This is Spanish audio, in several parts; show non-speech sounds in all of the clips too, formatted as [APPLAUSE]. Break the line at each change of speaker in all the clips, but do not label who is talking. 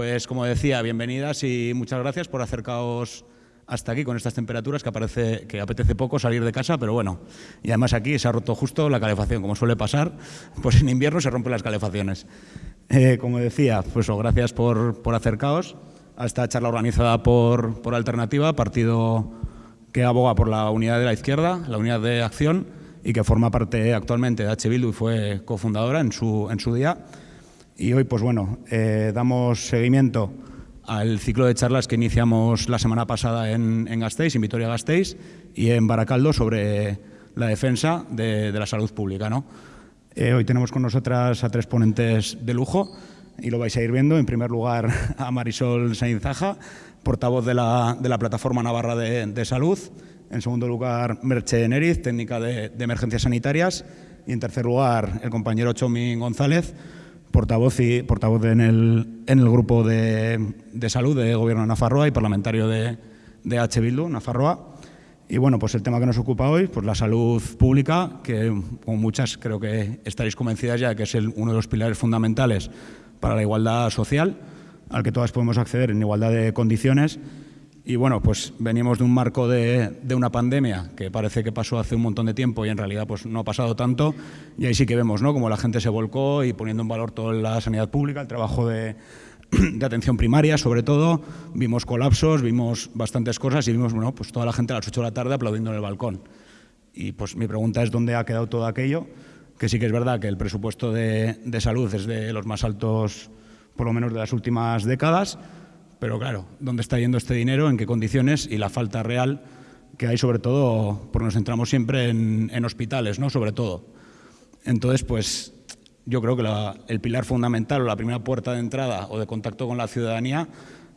pues como decía, bienvenidas y muchas gracias por acercaros hasta aquí con estas temperaturas que parece que apetece poco salir de casa, pero bueno, y además aquí se ha roto justo la calefacción, como suele pasar, pues en invierno se rompen las calefacciones. Eh, como decía, pues gracias por, por acercaros a esta charla organizada por, por Alternativa, partido que aboga por la unidad de la izquierda, la unidad de acción, y que forma parte actualmente de H. Bildu y fue cofundadora en su, en su día. Y hoy, pues bueno, eh, damos seguimiento al ciclo de charlas que iniciamos la semana pasada en, en Gasteiz, en Vitoria-Gasteiz, y en Baracaldo sobre la defensa de, la salud pública. Eh, hoy tenemos con nosotras a tres ponentes de lujo y lo vais a ir viendo. En primer lugar, [LAUGHS] a Marisol Sainzaja, portavoz de la, Plataforma Navarra de, Salud. En segundo lugar, Merche Neriz, técnica de, emergencias sanitarias. Y en tercer lugar, el compañero Chomi González, portavoz, y, portavoz en, el, en el grupo de, de salud de Gobierno de Nafarroa y parlamentario de, de H. Bildu, Nafarroa. Y bueno, pues el tema que nos ocupa hoy, pues la salud pública, que como muchas creo que estaréis convencidas ya de que es uno de los pilares fundamentales para la igualdad social, al que todas podemos acceder en igualdad de condiciones. Y bueno, pues venimos de un marco de, de, una pandemia que parece que pasó hace un montón de tiempo y en realidad pues no ha pasado tanto. Y ahí sí que vemos ¿no? como la gente se volcó y poniendo en valor toda la sanidad pública, el trabajo de, [CLEARS THROAT] de atención primaria, sobre todo, vimos colapsos, vimos bastantes cosas y vimos bueno, pues toda la gente a las 8 de la tarde aplaudiendo en el balcón. Y pues mi pregunta es dónde ha quedado todo aquello, que sí que es verdad que el presupuesto de, de salud es de los más altos, por lo menos de las últimas décadas, pero claro, ¿dónde está yendo este dinero? ¿En qué condiciones? Y la falta real que hay sobre todo, porque nos centramos siempre en, hospitales, ¿no? Sobre todo. Entonces, pues yo creo que la, el pilar fundamental o la primera puerta de entrada o de contacto con la ciudadanía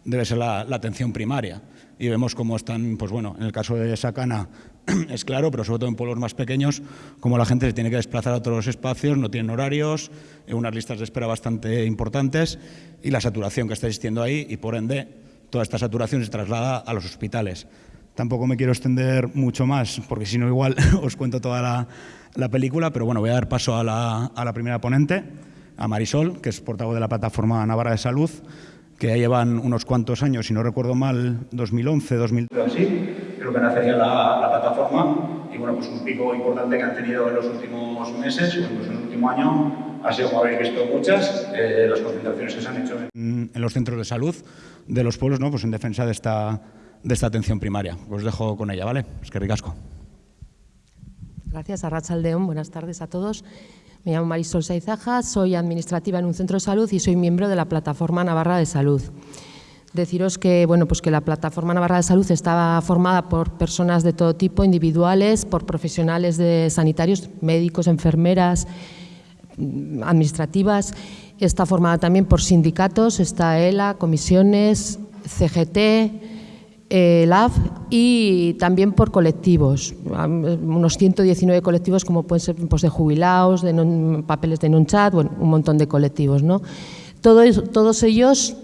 debe ser la atención primaria. Y vemos cómo están, pues bueno, en el caso de Sacana [CLEARS THROAT] es claro, pero sobre todo en pueblos más pequeños, cómo la gente se tiene que desplazar a otros espacios, no tienen horarios, unas listas de espera bastante importantes y la saturación que está existiendo ahí y por ende toda esta saturación se traslada a los hospitales. Tampoco me quiero extender mucho más, porque si no igual [LAUGHS] os cuento toda la, la película, pero bueno, voy a dar paso a la, a la, primera ponente, a Marisol, que es portavoz de la Plataforma Navarra de Salud, que ya llevan unos cuantos años, si no recuerdo mal, 2011, 2012, así, creo que nacería la, la, plataforma, y bueno, pues un pico importante que han tenido en los últimos meses, incluso en el último año, ha sido, como habéis visto, muchas, eh, las concentraciones que se han hecho en, en, los centros de salud de los pueblos, ¿no? pues en defensa de esta, de esta atención primaria. Os dejo con ella, ¿vale? Es que ricasco.
Gracias, Arrachaldeón. Buenas tardes a todos. Me llamo Marisol Saizaja, soy administrativa en un centro de salud y soy miembro de la Plataforma Navarra de Salud. Deciros que, bueno, pues que la Plataforma Navarra de Salud estaba formada por personas de todo tipo, individuales, por profesionales de sanitarios, médicos, enfermeras, administrativas. Está formada también por sindicatos, está ELA, comisiones, CGT, eh, LAB y también por colectivos, unos 119 colectivos como pueden ser pues, de jubilados, de papeles de non-chat, un montón de colectivos. ¿no? Todo, todos ellos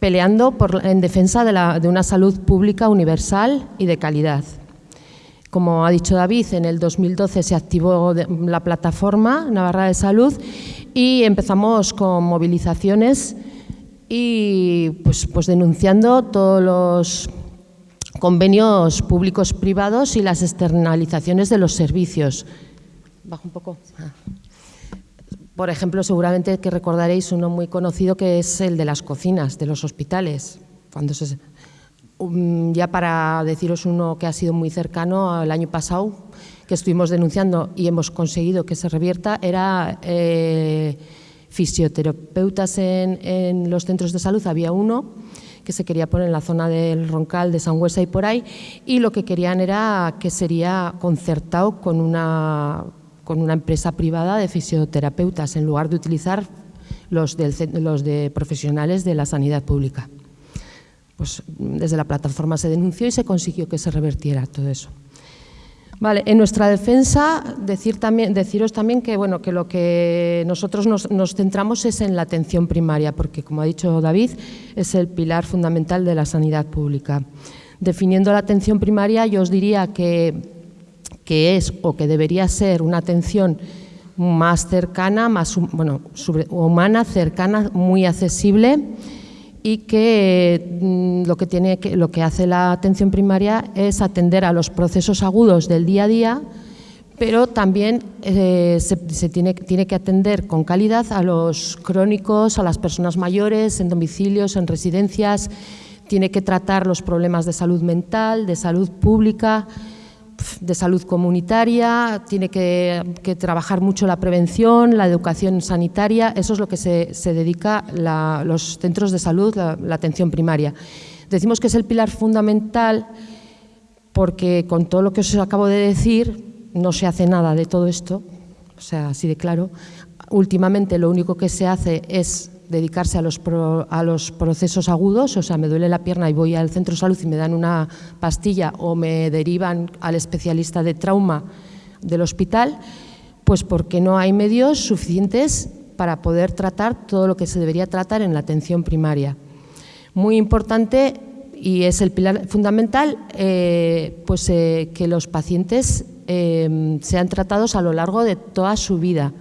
peleando en defensa de una salud pública universal y de calidad. Como ha dicho David, en el 2012 se activó la plataforma Navarra de Salud y empezamos con movilizaciones y pues, pues denunciando todos los convenios públicos privados y las externalizaciones de los servicios. Bajo un poco. Ah. Por ejemplo, seguramente que recordaréis uno muy conocido que es el de las cocinas de los hospitales. Cuando se, um, ya para deciros uno que ha sido muy cercano al año pasado, que estuvimos denunciando y hemos conseguido que se revierta, era eh, fisioterapeutas en, los centros de salud. Había uno que se quería poner en la zona del Roncal, de Sangüesa y por ahí, y lo que querían era que sería concertado con una, con una empresa privada de fisioterapeutas, en lugar de utilizar los, del, los de profesionales de la sanidad pública. Pues desde la plataforma se denunció y se consiguió que se revertiera todo eso. Vale, en nuestra defensa, deciros también que, bueno, que lo que nosotros nos, nos, centramos es en la atención primaria, porque, como ha dicho David, es el pilar fundamental de la sanidad pública. Definiendo la atención primaria, yo os diría que, que es o que debería ser una atención más cercana, más bueno, sobre, humana, cercana, muy accesible, y que mm, lo que, lo que hace la atención primaria es atender a los procesos agudos del día a día, pero también eh, se, tiene, que atender con calidad a los crónicos, a las personas mayores, en domicilios, en residencias, tiene que tratar los problemas de salud mental, de salud pública, de salud comunitaria, tiene que, trabajar mucho la prevención, la educación sanitaria, eso es lo que se, dedica los centros de salud, la, atención primaria. Decimos que es el pilar fundamental porque con todo lo que os acabo de decir no se hace nada de todo esto, o sea, así de claro. Últimamente lo único que se hace es dedicarse a los, a los procesos agudos, o sea, me duele la pierna y voy al centro de salud y me dan una pastilla o me derivan al especialista de trauma del hospital, pues porque no hay medios suficientes para poder tratar todo lo que se debería tratar en la atención primaria. Muy importante y es el pilar fundamental, eh, pues eh, que los pacientes eh, sean tratados a lo largo de toda su vida,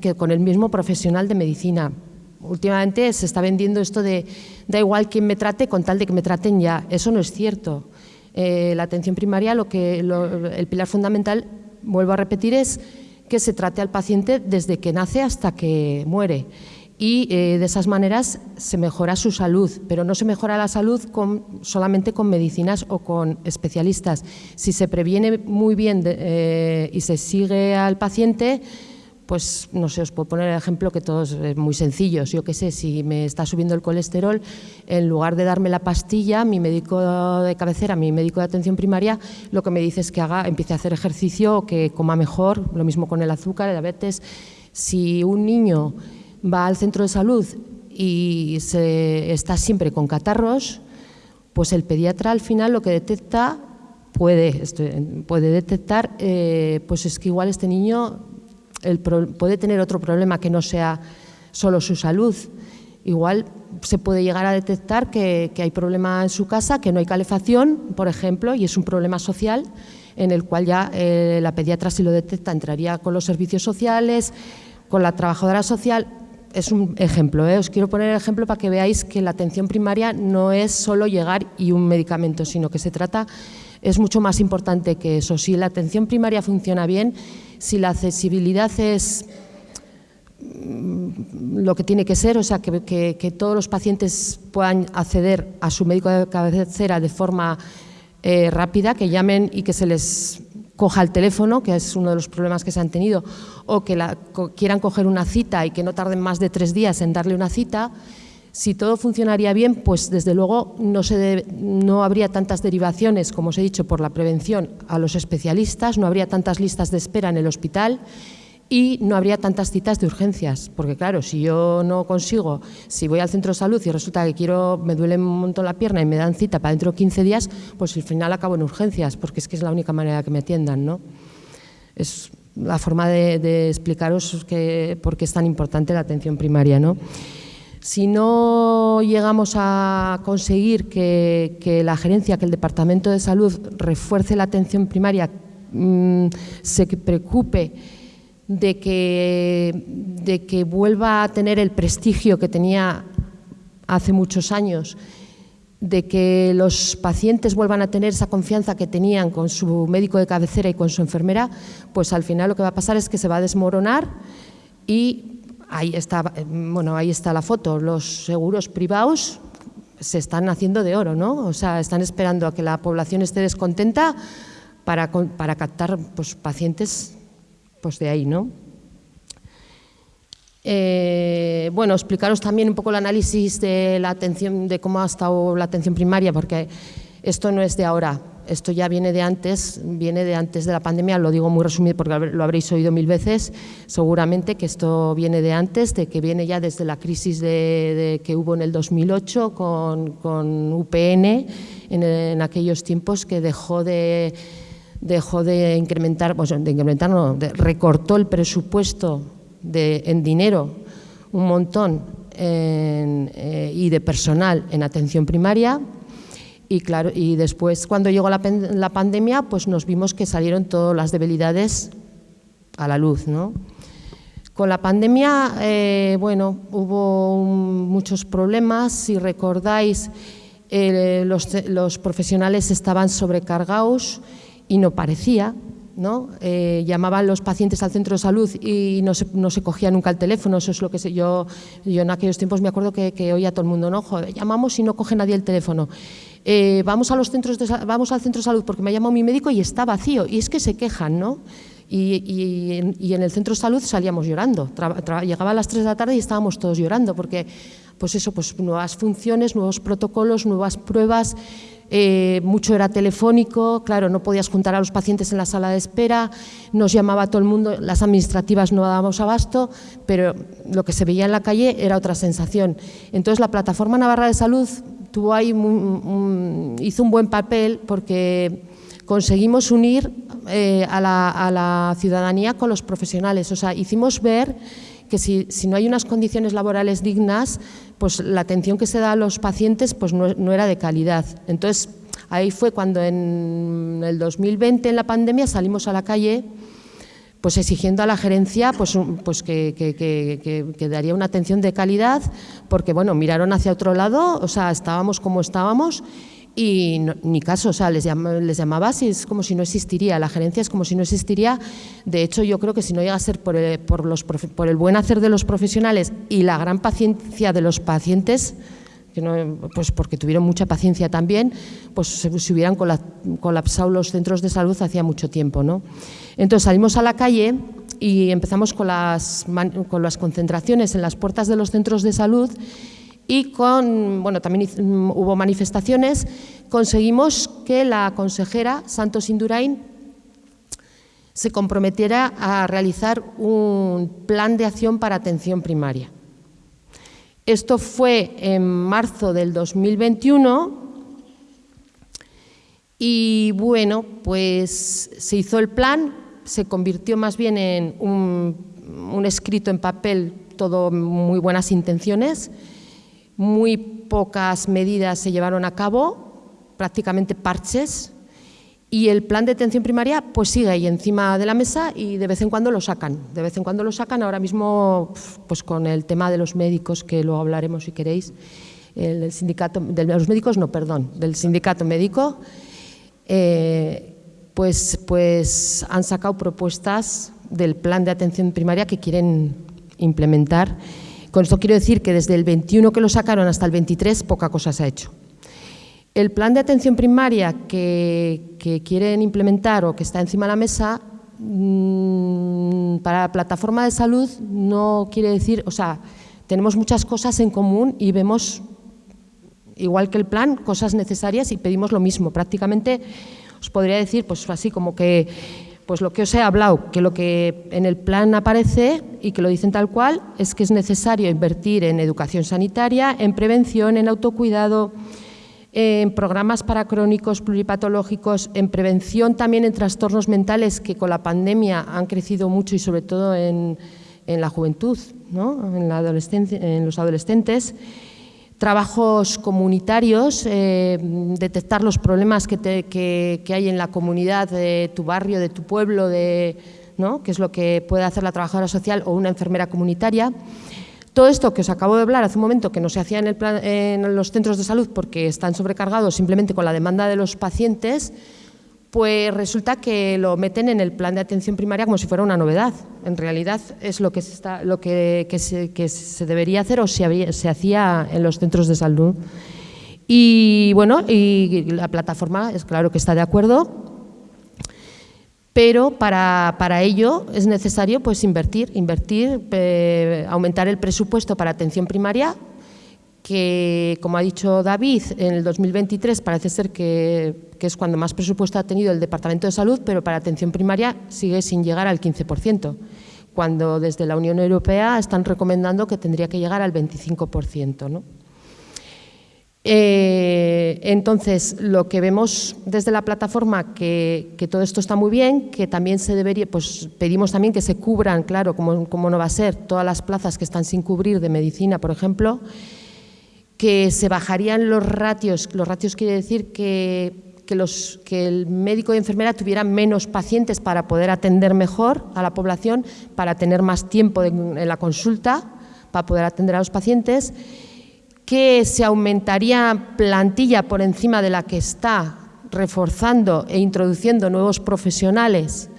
que con el mismo profesional de medicina. Últimamente se está vendiendo esto de da igual quién me trate con tal de que me traten ya. Eso no es cierto. Eh, la atención primaria, lo que, el pilar fundamental, vuelvo a repetir, es que se trate al paciente desde que nace hasta que muere. Y eh, de esas maneras se mejora su salud, pero no se mejora la salud con, solamente con medicinas o con especialistas. Si se previene muy bien eh, y se sigue al paciente, pues no sé, os puedo poner el ejemplo que todos es muy sencillos. Yo qué sé, si me está subiendo el colesterol, en lugar de darme la pastilla, mi médico de cabecera, mi médico de atención primaria, lo que me dice es que haga, empiece a hacer ejercicio o que coma mejor, lo mismo con el azúcar, el diabetes. Si un niño va al centro de salud y se, está siempre con catarros, pues el pediatra al final lo que detecta puede, puede detectar, eh, pues es que igual este niño puede tener otro problema que no sea solo su salud. Igual se puede llegar a detectar que, hay problema en su casa, que no hay calefacción, por ejemplo, y es un problema social en el cual ya eh, la pediatra si lo detecta entraría con los servicios sociales, con la trabajadora social. Es un ejemplo, ¿eh? os quiero poner el ejemplo para que veáis que la atención primaria no es solo llegar y un medicamento, sino que se trata, es mucho más importante que eso. Si la atención primaria funciona bien, si la accesibilidad es mm, lo que tiene que ser, o sea, que, todos los pacientes puedan acceder a su médico de cabecera de forma eh, rápida, que llamen y que se les coja el teléfono, que es uno de los problemas que se han tenido, o que quieran coger una cita y que no tarden más de tres días en darle una cita, si todo funcionaría bien, pues desde luego no, habría tantas derivaciones, como os he dicho, por la prevención a los especialistas, no habría tantas listas de espera en el hospital y no habría tantas citas de urgencias, porque claro, si yo no consigo, si voy al centro de salud y resulta que quiero, me duele un montón la pierna y me dan cita para dentro de 15 días, pues al final acabo en urgencias, porque es que es la única manera que me atiendan, ¿no? Es la forma de, de explicaros que, por qué es tan importante la atención primaria, ¿no? Si no llegamos a conseguir que, la gerencia, que el Departamento de Salud refuerce la atención primaria, mm, se preocupe de que, de que vuelva a tener el prestigio que tenía hace muchos años, de que los pacientes vuelvan a tener esa confianza que tenían con su médico de cabecera y con su enfermera, pues al final lo que va a pasar es que se va a desmoronar y Ahí está, bueno, ahí está la foto. Los seguros privados se están haciendo de oro, ¿no? O sea, están esperando a que la población esté descontenta para, para captar pues, pacientes pues, de ahí, ¿no? Eh, bueno, explicaros también un poco el análisis de la atención, de cómo ha estado la atención primaria, porque esto no es de ahora. Esto ya viene de antes, viene de antes de la pandemia, lo digo muy resumido porque lo habréis oído mil veces, seguramente que esto viene de antes, de que viene ya desde la crisis de, que hubo en el 2008 con, UPN, en, aquellos tiempos que dejó de, dejó de incrementar, pues de incrementar no, recortó el presupuesto de, en dinero un montón eh, y de personal en atención primaria, y, claro, y después, cuando llegó la, pandemia, pues nos vimos que salieron todas las debilidades a la luz. ¿no? Con la pandemia, eh, bueno, hubo muchos problemas. Si recordáis, eh, los, profesionales estaban sobrecargados y no parecía. ¿no? Eh, llamaban los pacientes al centro de salud y no se, no se, cogía nunca el teléfono, eso es lo que sé. Yo, yo en aquellos tiempos me acuerdo que, que oía a todo el mundo, ¿no? llamamos y no coge nadie el teléfono. Vamos, a los centros vamos al centro de salud porque me ha llamado mi médico y está vacío. Y es que se quejan, ¿no? Y, en, el centro de salud salíamos llorando. llegaba a las 3 de la tarde y estábamos todos llorando porque, pues eso, pues nuevas funciones, nuevos protocolos, nuevas pruebas, eh, mucho era telefónico, claro, no podías juntar a los pacientes en la sala de espera, nos llamaba todo el mundo, las administrativas no dábamos abasto, pero lo que se veía en la calle era otra sensación. Entonces la Plataforma Navarra de Salud tuvo ahí hizo un buen papel porque conseguimos unir eh, a, la, ciudadanía con los profesionales. O sea, hicimos ver que si, no hay unas condiciones laborales dignas, pues la atención que se da a los pacientes pues no, era de calidad. Entonces, ahí fue cuando en el 2020, en la pandemia, salimos a la calle pues exigiendo a la gerencia pues, pues que, que, daría una atención de calidad, porque bueno, miraron hacia otro lado, o sea, estábamos como estábamos y ni caso, o sea, les, les llamaba así, es como si no existiría, la gerencia es como si no existiría. De hecho, yo creo que si no llega a ser por el, por los, por el buen hacer de los profesionales y la gran paciencia de los pacientes, que no, pues porque tuvieron mucha paciencia también, pues se, hubieran colapsado los centros de salud hacía mucho tiempo. ¿no? Entonces salimos a la calle y empezamos con las, con las concentraciones en las puertas de los centros de salud y con, bueno, también mm, hubo manifestaciones, conseguimos que la consejera Santos Indurain se comprometiera a realizar un plan de acción para atención primaria. Esto fue en marzo del 2021 y bueno, pues se hizo el plan, se convirtió más bien en un, un escrito en papel, todo muy buenas intenciones, muy pocas medidas se llevaron a cabo, prácticamente parches, y el plan de atención primaria pues sigue ahí encima de la mesa y de vez en cuando lo sacan. De vez en cuando lo sacan, ahora mismo pues con el tema de los médicos, que luego hablaremos si queréis, el sindicato, de los médicos no, perdón, del sindicato médico, eh, pues, pues han sacado propuestas del plan de atención primaria que quieren implementar con esto quiero decir que desde el 21 que lo sacaron hasta el 23 poca cosa se ha hecho. El plan de atención primaria que, quieren implementar o que está encima de la mesa mm, para la plataforma de salud no quiere decir, o sea, tenemos muchas cosas en común y vemos, igual que el plan, cosas necesarias y pedimos lo mismo. Prácticamente os podría decir, pues así como que pues lo que os he hablado, que lo que en el plan aparece y que lo dicen tal cual es que es necesario invertir en educación sanitaria, en prevención, en autocuidado, en programas para crónicos pluripatológicos, en prevención también en trastornos mentales que con la pandemia han crecido mucho y sobre todo en, la juventud, en, la en los adolescentes, trabajos comunitarios, eh, detectar los problemas que, hay en la comunidad de tu barrio, de tu pueblo, de, ¿no? que es lo que puede hacer la trabajadora social o una enfermera comunitaria. Todo esto que os acabo de hablar hace un momento, que no se hacía en, en los centros de salud porque están sobrecargados simplemente con la demanda de los pacientes, pues resulta que lo meten en el plan de atención primaria como si fuera una novedad. En realidad es lo que se, debería hacer o se, se, hacía en los centros de salud. Y bueno, la plataforma es claro que está de acuerdo, pero para, para ello es necesario pues, invertir, invertir, eh, aumentar el presupuesto para atención primaria que, como ha dicho David, en el 2023 parece ser que, es cuando más presupuesto ha tenido el Departamento de Salud, pero para atención primaria sigue sin llegar al 15%, cuando desde la Unión Europea están recomendando que tendría que llegar al 25%. Eh, entonces, lo que vemos desde la plataforma, que, que, todo esto está muy bien, que también se debería, pues pedimos también que se cubran, claro, como, como no va a ser, todas las plazas que están sin cubrir de medicina, por ejemplo, que se bajarían los ratios, los ratios quiere decir que, los, que el médico y enfermera tuvieran menos pacientes para poder atender mejor a la población, para tener más tiempo en la consulta, para poder atender a los pacientes, que se aumentaría plantilla por encima de la que está, reforzando e introduciendo nuevos profesionales,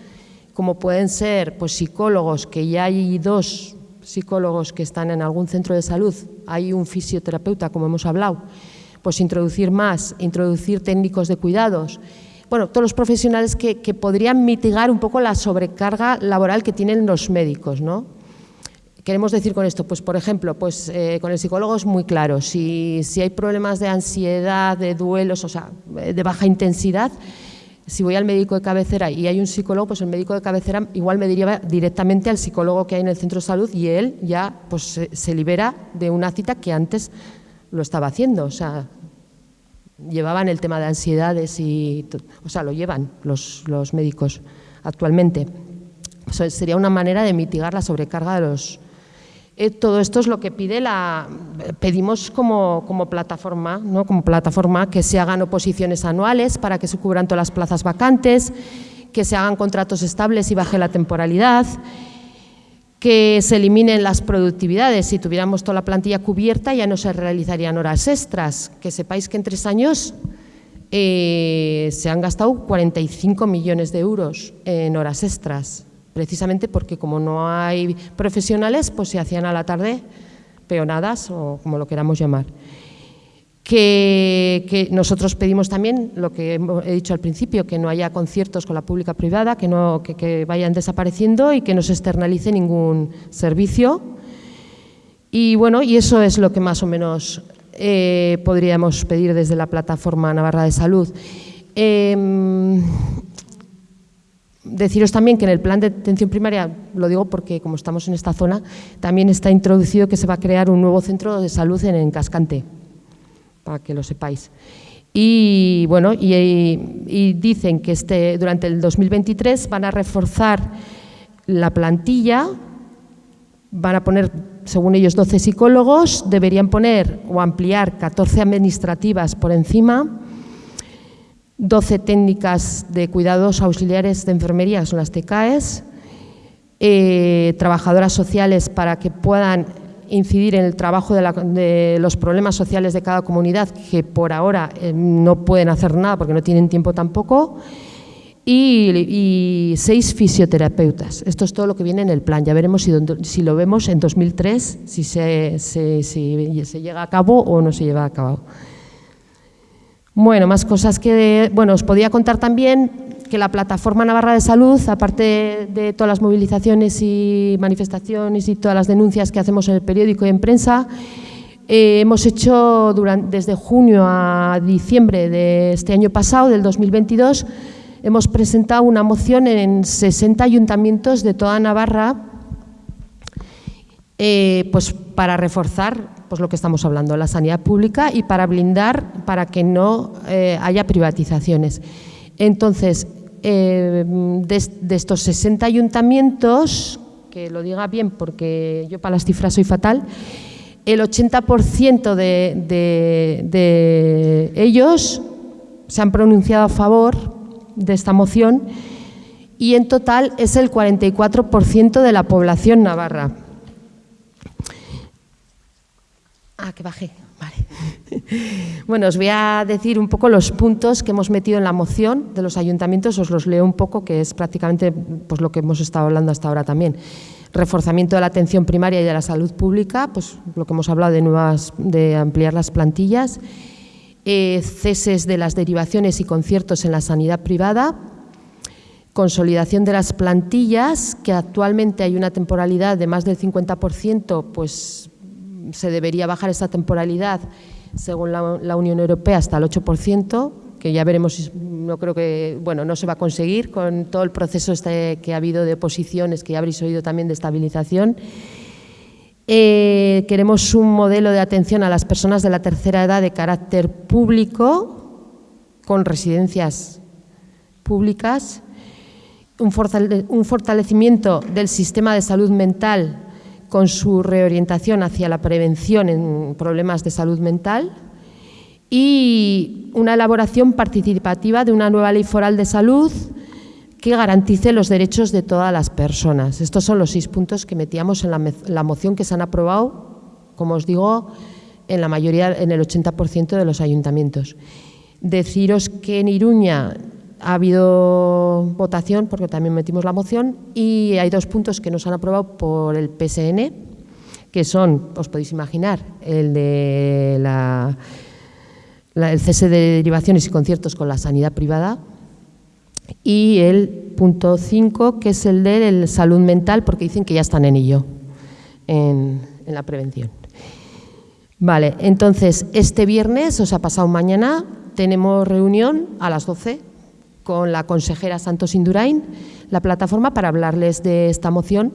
como pueden ser pues, psicólogos, que ya hay dos psicólogos que están en algún centro de salud, hay un fisioterapeuta, como hemos hablado, pues introducir más, introducir técnicos de cuidados, bueno, todos los profesionales que, podrían mitigar un poco la sobrecarga laboral que tienen los médicos, ¿no? Queremos decir con esto, pues por ejemplo, pues eh, con el psicólogo es muy claro, si, si hay problemas de ansiedad, de duelos, o sea, de baja intensidad, si voy al médico de cabecera y hay un psicólogo, pues el médico de cabecera igual me diría directamente al psicólogo que hay en el centro de salud y él ya pues, se, libera de una cita que antes lo estaba haciendo. O sea, llevaban el tema de ansiedades y, o sea, lo llevan los, los médicos actualmente. sería una manera de mitigar la sobrecarga de los, eh, todo esto es lo que pide la, pedimos como, plataforma, ¿no? como plataforma que se hagan oposiciones anuales para que se cubran todas las plazas vacantes, que se hagan contratos estables y baje la temporalidad, que se eliminen las productividades. Si tuviéramos toda la plantilla cubierta ya no se realizarían horas extras. Que sepáis que en tres años eh, se han gastado 45 millones de euros en horas extras precisamente porque como no hay profesionales, pues se hacían a la tarde peonadas o como lo queramos llamar. Que, nosotros pedimos también, lo que he dicho al principio, que no haya conciertos con la pública privada, que, no, que, vayan desapareciendo y que no se externalice ningún servicio. Y bueno, y eso es lo que más o menos eh, podríamos pedir desde la plataforma Navarra de Salud. Em, Deciros también que en el plan de atención primaria, lo digo porque como estamos en esta zona, también está introducido que se va a crear un nuevo centro de salud en, Cascante, para que lo sepáis. Y bueno, y, dicen que este, durante el 2023 van a reforzar la plantilla, van a poner, según ellos, 12 psicólogos, deberían poner o ampliar 14 administrativas por encima, 12 técnicas de cuidados auxiliares de enfermería, son las TCAES, eh, trabajadoras sociales para que puedan incidir en el trabajo de, los problemas sociales de cada comunidad, que por ahora eh, no pueden hacer nada porque no tienen tiempo tampoco, y, seis fisioterapeutas. Esto es todo lo que viene en el plan. Ya veremos si, lo vemos en 2003, si se, si se llega a cabo o no se lleva a cabo. Bueno, más cosas que, bueno, os podía contar también que la Plataforma Navarra de Salud, aparte de todas las movilizaciones y manifestaciones y todas las denuncias que hacemos en el periódico y en prensa, eh, hemos hecho durante, desde junio a diciembre de este año pasado, del 2022, hemos presentado una moción en 60 ayuntamientos de toda Navarra eh, pues para reforzar pues lo que estamos hablando, la sanidad pública y para blindar para que no eh, haya privatizaciones. Entonces, eh, de, estos 60 ayuntamientos, que lo diga bien porque yo para las cifras soy fatal, el 80% de, de ellos se han pronunciado a favor de esta moción y en total es el 44% de la población navarra. Ah, que bajé. Vale. [LAUGHS] Bueno, os voy a decir un poco los puntos que hemos metido en la moción de los ayuntamientos, os los leo un poco, que es prácticamente pues, lo que hemos estado hablando hasta ahora también. Reforzamiento de la atención primaria y de la salud pública, pues lo que hemos hablado de, nuevas, de ampliar las plantillas, eh, ceses de las derivaciones y conciertos en la sanidad privada, consolidación de las plantillas, que actualmente hay una temporalidad de más del 50%, pues se debería bajar esta temporalidad, según la, Unión Europea, hasta el 8%, que ya veremos, no creo que, bueno, no se va a conseguir con todo el proceso este que ha habido de oposiciones, que ya habréis oído también de estabilización. Eh, queremos un modelo de atención a las personas de la tercera edad de carácter público, con residencias públicas, un fortalecimiento del sistema de salud mental con su reorientación hacia la prevención en problemas de salud mental y una elaboración participativa de una nueva ley foral de salud que garantice los derechos de todas las personas. Estos son los seis puntos que metíamos en la, moción que se han aprobado, como os digo, en la mayoría, en el 80% de los ayuntamientos. Deciros que en Iruña ha habido votación, porque también metimos la moción, y hay dos puntos que nos han aprobado por el PSN, que son, os podéis imaginar, el de la, el cese de derivaciones y conciertos con la sanidad privada, y el punto 5, que es el de salud mental, porque dicen que ya están en ello, en, en la prevención. Vale, entonces, este viernes, o sea, pasado mañana, tenemos reunión a las 12 con la consejera Santos Indurain, la plataforma, para hablarles de esta moción,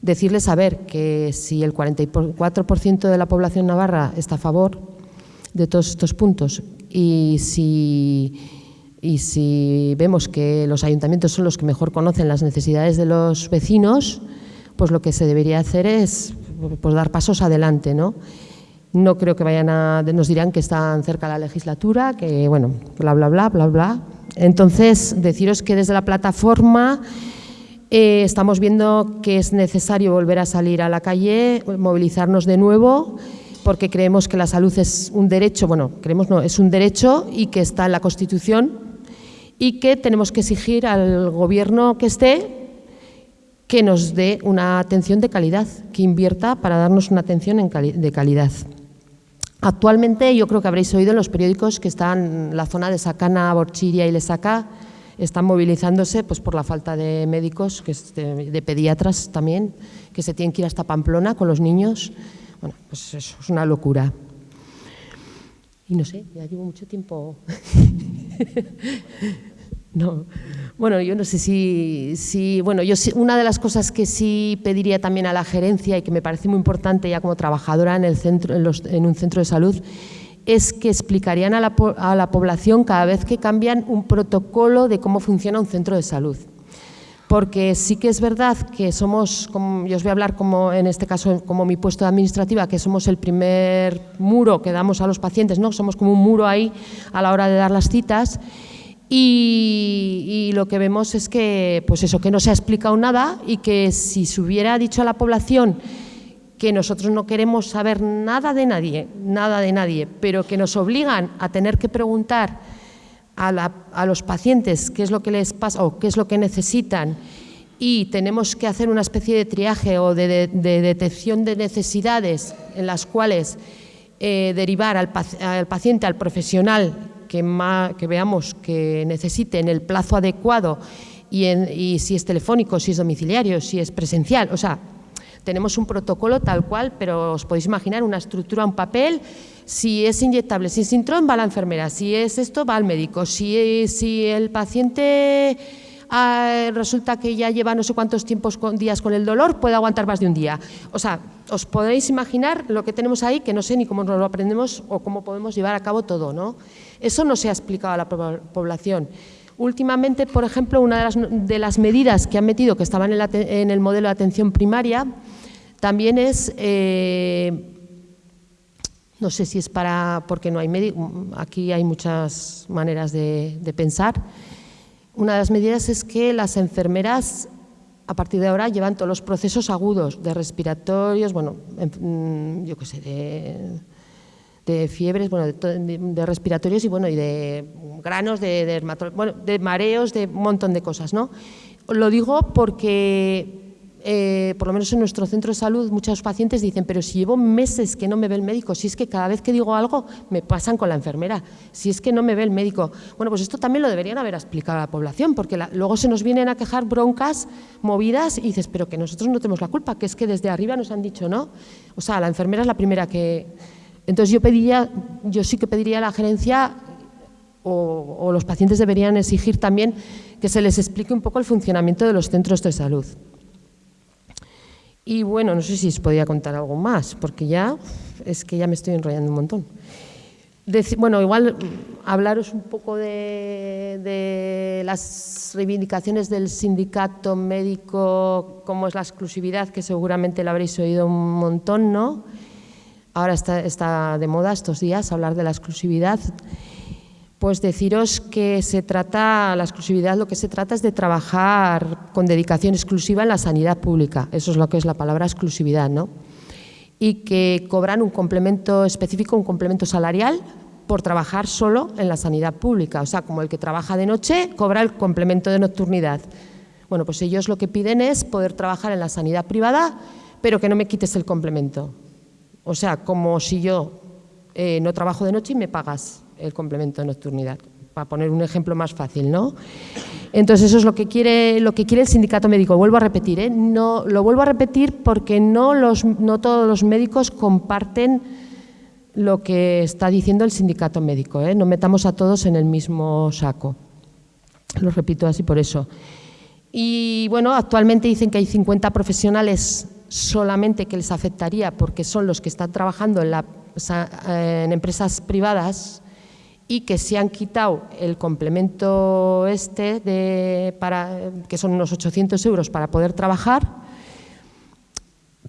decirles a ver que si el 44% de la población navarra está a favor de todos estos puntos y si y si vemos que los ayuntamientos son los que mejor conocen las necesidades de los vecinos, pues lo que se debería hacer es pues, dar pasos adelante, ¿no? No creo que vayan a, nos dirán que están cerca la legislatura, que bueno, bla, bla, bla, bla, bla. Entonces, deciros que desde la plataforma eh, estamos viendo que es necesario volver a salir a la calle, movilizarnos de nuevo, porque creemos que la salud es un derecho, bueno, creemos no, es un derecho y que está en la Constitución y que tenemos que exigir al gobierno que esté que nos dé una atención de calidad, que invierta para darnos una atención de calidad. Actualmente yo creo que habréis oído en los periódicos que están en la zona de Sacana, Borchiria y Lesaca, están movilizándose pues, por la falta de médicos, que de, pediatras también, que se tienen que ir hasta Pamplona con los niños. Bueno, pues eso es una locura. Y no sé, ya llevo mucho tiempo. [LAUGHS] no. Bueno, yo no sé si, si, bueno, yo una de las cosas que sí pediría también a la gerencia y que me parece muy importante ya como trabajadora en, el centro, en, un centro de salud es que explicarían a la, a la población cada vez que cambian un protocolo de cómo funciona un centro de salud porque sí que es verdad que somos, como, yo os voy a hablar como en este caso como mi puesto de administrativa, que somos el primer muro que damos a los pacientes, ¿no? somos como un muro ahí a la hora de dar las citas y, lo que vemos es que, pues eso, que no se ha explicado nada y que si se hubiera dicho a la población que nosotros no queremos saber nada de nadie, nada de nadie, pero que nos obligan a tener que preguntar a, los pacientes qué es lo que les pasa o qué es lo que necesitan y tenemos que hacer una especie de triaje o de, detección de necesidades en las cuales eh, derivar al, paciente, al profesional que, que, veamos que necesite en el plazo adecuado y, si es telefónico, si es domiciliario, si es presencial. O sea, tenemos un protocolo tal cual, pero os podéis imaginar una estructura, un papel si es inyectable, si es sintrón, va la enfermera. Si es esto, va al médico. Si, el paciente ah, resulta que ya lleva no sé cuántos tiempos días con el dolor, puede aguantar más de un día. O sea, os podéis imaginar lo que tenemos ahí, que no sé ni cómo nos lo aprendemos o cómo podemos llevar a cabo todo. ¿no? Eso no se ha explicado a la población. Últimamente, por ejemplo, una de las, de las medidas que han metido, que estaban en, el modelo de atención primaria, también es... Eh, no sé si es para, porque no hay aquí hay muchas maneras de, pensar. Una de las medidas es que las enfermeras a partir de ahora llevan todos los procesos agudos de respiratorios, bueno, mm, yo qué sé, de, fiebres, bueno, de, respiratorios y bueno, y de granos, de, bueno, de mareos, de un montón de cosas, ¿no? Lo digo porque eh, por lo menos en nuestro centro de salud, muchos pacientes dicen, pero si llevo meses que no me ve el médico, si es que cada vez que digo algo me pasan con la enfermera, si es que no me ve el médico. Bueno, pues esto también lo deberían haber explicado a la población, porque luego se nos vienen a quejar broncas movidas y dices, pero que nosotros no tenemos la culpa, que es que desde arriba nos han dicho no. O sea, la enfermera es la primera que... Entonces yo pediría, yo sí que pediría a la gerencia o, los pacientes deberían exigir también que se les explique un poco el funcionamiento de los centros de salud. Y bueno, no sé si os podía contar algo más, porque ya es que ya me estoy enrollando un montón. bueno, igual mm, hablaros un poco de, las reivindicaciones del sindicato médico, como es la exclusividad, que seguramente la habréis oído un montón, ¿no? Ahora está, de moda estos días hablar de la exclusividad, pues deciros que se trata, la exclusividad lo que se trata es de trabajar con dedicación exclusiva en la sanidad pública, eso es lo que es la palabra exclusividad, ¿no? Y que cobran un complemento específico, un complemento salarial por trabajar solo en la sanidad pública, o sea, como el que trabaja de noche cobra el complemento de nocturnidad. Bueno, pues ellos lo que piden es poder trabajar en la sanidad privada, pero que no me quites el complemento. O sea, como si yo eh, no trabajo de noche y me pagas el complemento de nocturnidad, para poner un ejemplo más fácil, ¿no? Entonces eso es lo que quiere, lo que quiere el sindicato médico. Vuelvo a repetir, ¿eh? no, lo vuelvo a repetir porque no, los, no todos los médicos comparten lo que está diciendo el sindicato médico. ¿eh? No metamos a todos en el mismo saco. Lo repito así por eso. Y bueno, actualmente dicen que hay 50 profesionales solamente que les afectaría porque son los que están trabajando en, en empresas privadas y que se han quitado el complemento este, de, para, que son unos 800 euros para poder trabajar,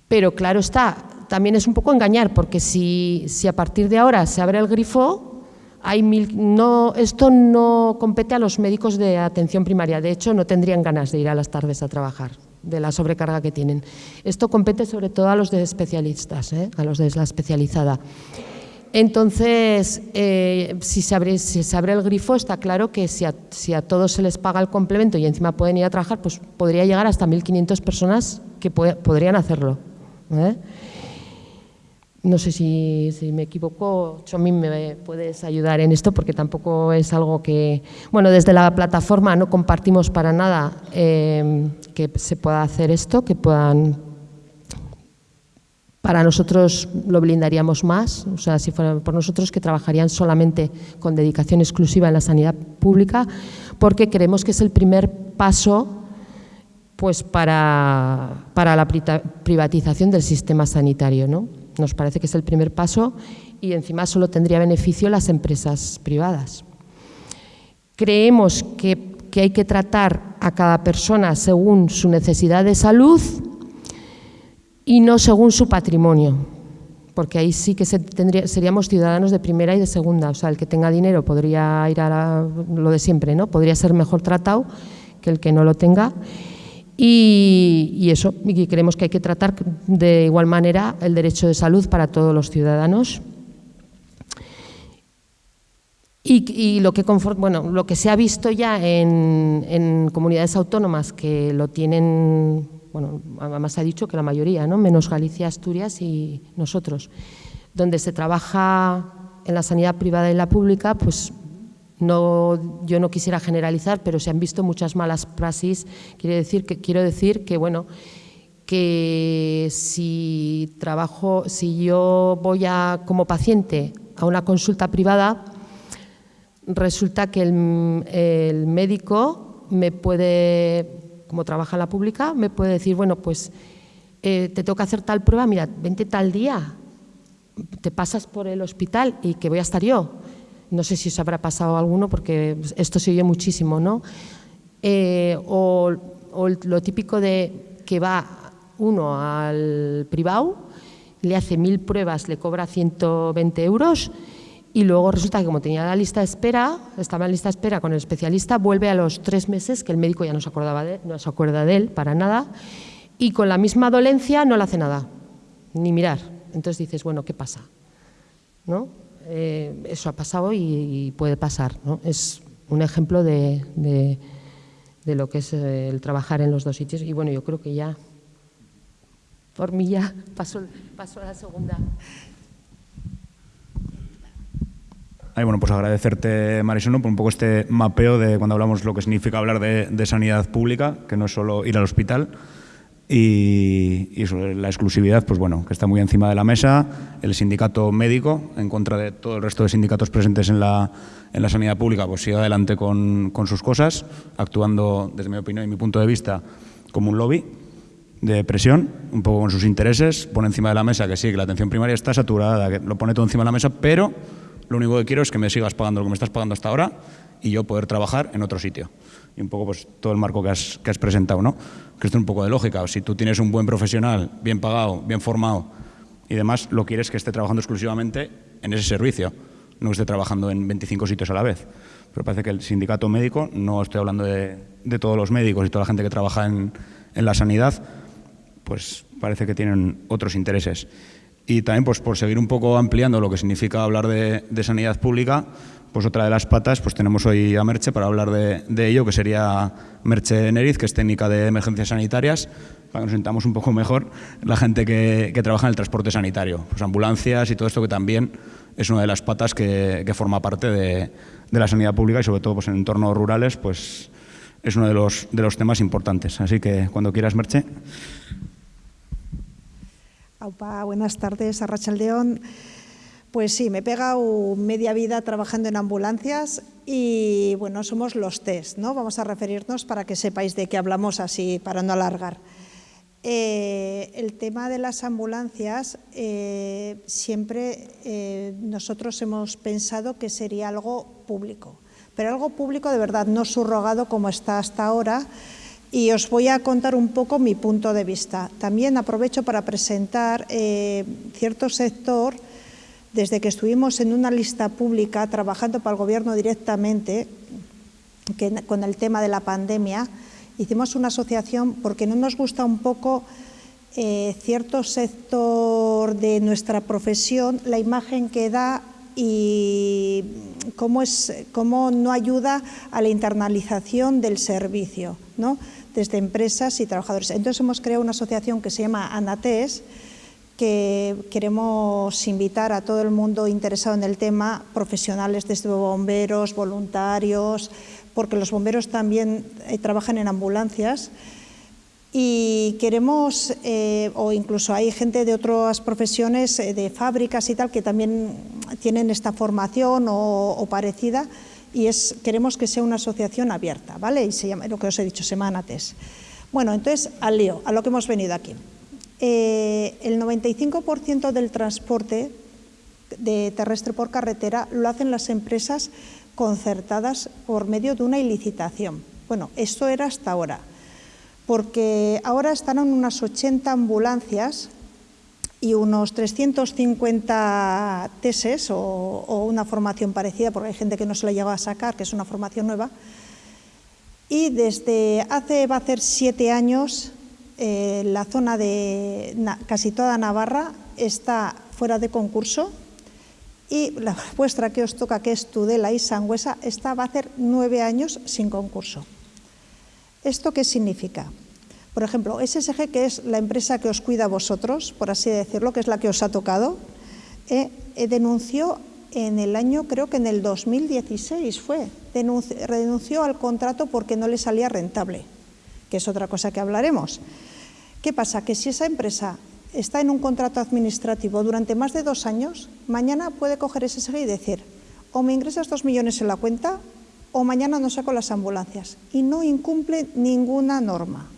pero claro está, también es un poco engañar, porque si, si a partir de ahora se abre el grifo, hay no, esto no compete a los médicos de atención primaria, de hecho no tendrían ganas de ir a las tardes a trabajar, de la sobrecarga que tienen. Esto compete sobre todo a los de especialistas, ¿eh? a los de la especializada. Entonces, eh, si, se abre, si, se abre, el grifo, está claro que si a, si a, todos se les paga el complemento y encima pueden ir a trabajar, pues podría llegar hasta 1.500 personas que podrían hacerlo. ¿eh? No sé si, me equivoco, Chomín, me puedes ayudar en esto porque tampoco es algo que... Bueno, desde la plataforma no compartimos para nada eh, que se pueda hacer esto, que puedan para nosotros lo blindaríamos más, o sea, si fuera por nosotros que trabajarían solamente con dedicación exclusiva en la sanidad pública, porque creemos que es el primer paso pues para, para la privatización del sistema sanitario. ¿no? Nos parece que es el primer paso y encima solo tendría beneficio las empresas privadas. Creemos que, hay que tratar a cada persona según su necesidad de salud y no según su patrimonio, porque ahí sí que seríamos ciudadanos de primera y de segunda, o sea, el que tenga dinero podría ir a lo de siempre, ¿no? Podría ser mejor tratado que el que no lo tenga. Y, eso, y creemos que hay que tratar de igual manera el derecho de salud para todos los ciudadanos. Y, lo, que bueno, lo que se ha visto ya en, en comunidades autónomas que lo tienen bueno, además se ha dicho que la mayoría, ¿no? menos Galicia, Asturias y nosotros, donde se trabaja en la sanidad privada y la pública, pues no, yo no quisiera generalizar, pero se han visto muchas malas praxis. Quiero decir que, quiero decir que bueno, que si trabajo, si yo voy a, como paciente a una consulta privada, resulta que el, médico me puede como trabaja en la pública, me puede decir, bueno, pues eh, te toca hacer tal prueba, mira, vente tal día, te pasas por el hospital y que voy a estar yo. No sé si os habrá pasado alguno porque esto se oye muchísimo, ¿no? Eh, o, lo típico de que va uno al privado, le hace mil pruebas, le cobra 120 euros y luego resulta que como tenía la lista de espera, estaba en lista de espera con el especialista, vuelve a los tres meses que el médico ya no se, acordaba de, no se acuerda de él para nada y con la misma dolencia no le hace nada, ni mirar. Entonces dices, bueno, ¿qué pasa? ¿No? Eh, eso ha pasado y, puede pasar. ¿no? Es un ejemplo de, de, lo que es el trabajar en los dos sitios y bueno, yo creo que ya, por mí ya [LAUGHS] paso, paso la segunda.
Ay, bueno, pues agradecerte, Marisono, por un poco este mapeo de cuando hablamos lo que significa hablar de, sanidad pública, que no es solo ir al hospital, y, y la exclusividad, pues bueno, que está muy encima de la mesa, el sindicato médico, en contra de todo el resto de sindicatos presentes en la, en la sanidad pública, pues sigue adelante con, con sus cosas, actuando, desde mi opinión y mi punto de vista, como un lobby de presión, un poco con sus intereses, pone encima de la mesa que sí, que la atención primaria está saturada, que lo pone todo encima de la mesa, pero lo único que quiero es que me sigas pagando lo que me estás pagando hasta ahora y yo poder trabajar en otro sitio. Y un poco pues todo el marco que has, que has presentado, ¿no? Que esto es un poco de lógica. Si tú tienes un buen profesional, bien pagado, bien formado, y además lo quieres que esté trabajando exclusivamente en ese servicio, no que esté trabajando en 25 sitios a la vez. Pero parece que el sindicato médico, no estoy hablando de, todos los médicos y toda la gente que trabaja en, la sanidad, pues parece que tienen otros intereses. Y también, pues por seguir un poco ampliando lo que significa hablar de, sanidad pública, pues otra de las patas, pues tenemos hoy a Merche para hablar de, de, ello, que sería Merche Neriz, que es técnica de emergencias sanitarias, para que nos sentamos un poco mejor, la gente que, trabaja en el transporte sanitario, pues ambulancias y todo esto que también es una de las patas que, forma parte de, la sanidad pública y sobre todo pues, en entornos rurales pues es uno de los, de los temas importantes. Así que cuando quieras, Merche.
Buenas tardes, Arrachaldeón. Pues sí, me he pegado media vida trabajando en ambulancias y bueno, somos los test, ¿no? Vamos a referirnos para que sepáis de qué hablamos así, para no alargar. Eh, el tema de las ambulancias, eh, siempre eh, nosotros hemos pensado que sería algo público, pero algo público de verdad, no subrogado como está hasta ahora. Y os voy a contar un poco mi punto de vista. También aprovecho para presentar cierto sector, desde que estuvimos en una lista pública trabajando para el Gobierno directamente, con el tema de la pandemia, hicimos una asociación porque no nos gusta un poco eh, cierto sector de nuestra profesión, la imagen que da y cómo, es, cómo no ayuda a la internalización del servicio, ¿no? Desde empresas y trabajadores. Entonces hemos creado una asociación que se llama ANATES, que queremos invitar a todo el mundo interesado en el tema, profesionales desde bomberos, voluntarios, porque los bomberos también eh, trabajan en ambulancias y queremos, eh, o incluso hay gente de otras profesiones, eh, de fábricas y tal, que también tienen esta formación o, parecida y es, queremos que sea una asociación abierta, ¿vale? Y se llama, lo que os he dicho, Semanates. Bueno, entonces, al lío, a lo que hemos venido aquí. el 95% del transporte de terrestre por carretera lo hacen las empresas concertadas por medio de una ilicitación. Bueno, esto era hasta ahora, porque ahora están en unas 80 ambulancias y unos 350 teses o, una formación parecida, porque hay gente que no se lo llegado a sacar, que es una formación nueva. Y desde hace, va a siete años, eh, la zona de casi toda Navarra está fuera de concurso y la [LAUGHS] vuestra que os toca, que es Tudela y Sangüesa, esta va a hacer nueve años sin concurso. ¿Esto qué significa? Por ejemplo, SSG, que es la empresa que os cuida a vosotros, por así decirlo, que es la que os ha tocado, eh, eh, denunció en el año, creo que en el 2016 fue, renunció al contrato porque no le salía rentable, que es otra cosa que hablaremos. ¿Qué pasa? Que si esa empresa está en un contrato administrativo durante más de dos años, mañana puede coger ese SG y decir, o me ingresas dos millones en la cuenta o mañana no saco las ambulancias. Y no incumple ninguna norma.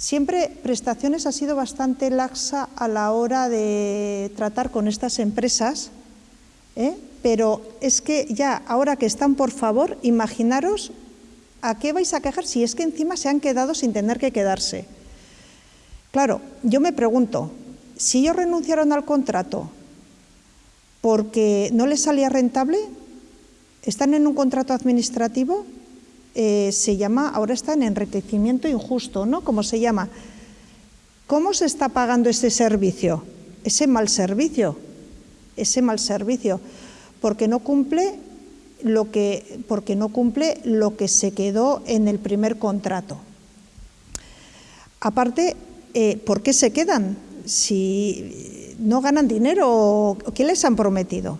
Siempre prestaciones ha sido bastante laxa a la hora de tratar con estas empresas, ¿eh? pero es que ya, ahora que están por favor, imaginaros a qué vais a quejar si es que encima se han quedado sin tener que quedarse. Claro, yo me pregunto, si ellos renunciaron al contrato porque no les salía rentable, están en un contrato administrativo, eh, se llama, ahora está en enriquecimiento injusto, ¿no? ¿Cómo se llama? ¿Cómo se está pagando ese servicio? Ese mal servicio, ese mal servicio, porque no cumple lo que, porque no cumple lo que se quedó en el primer contrato. Aparte, eh, ¿por qué se quedan? Si no ganan dinero, ¿qué les han prometido?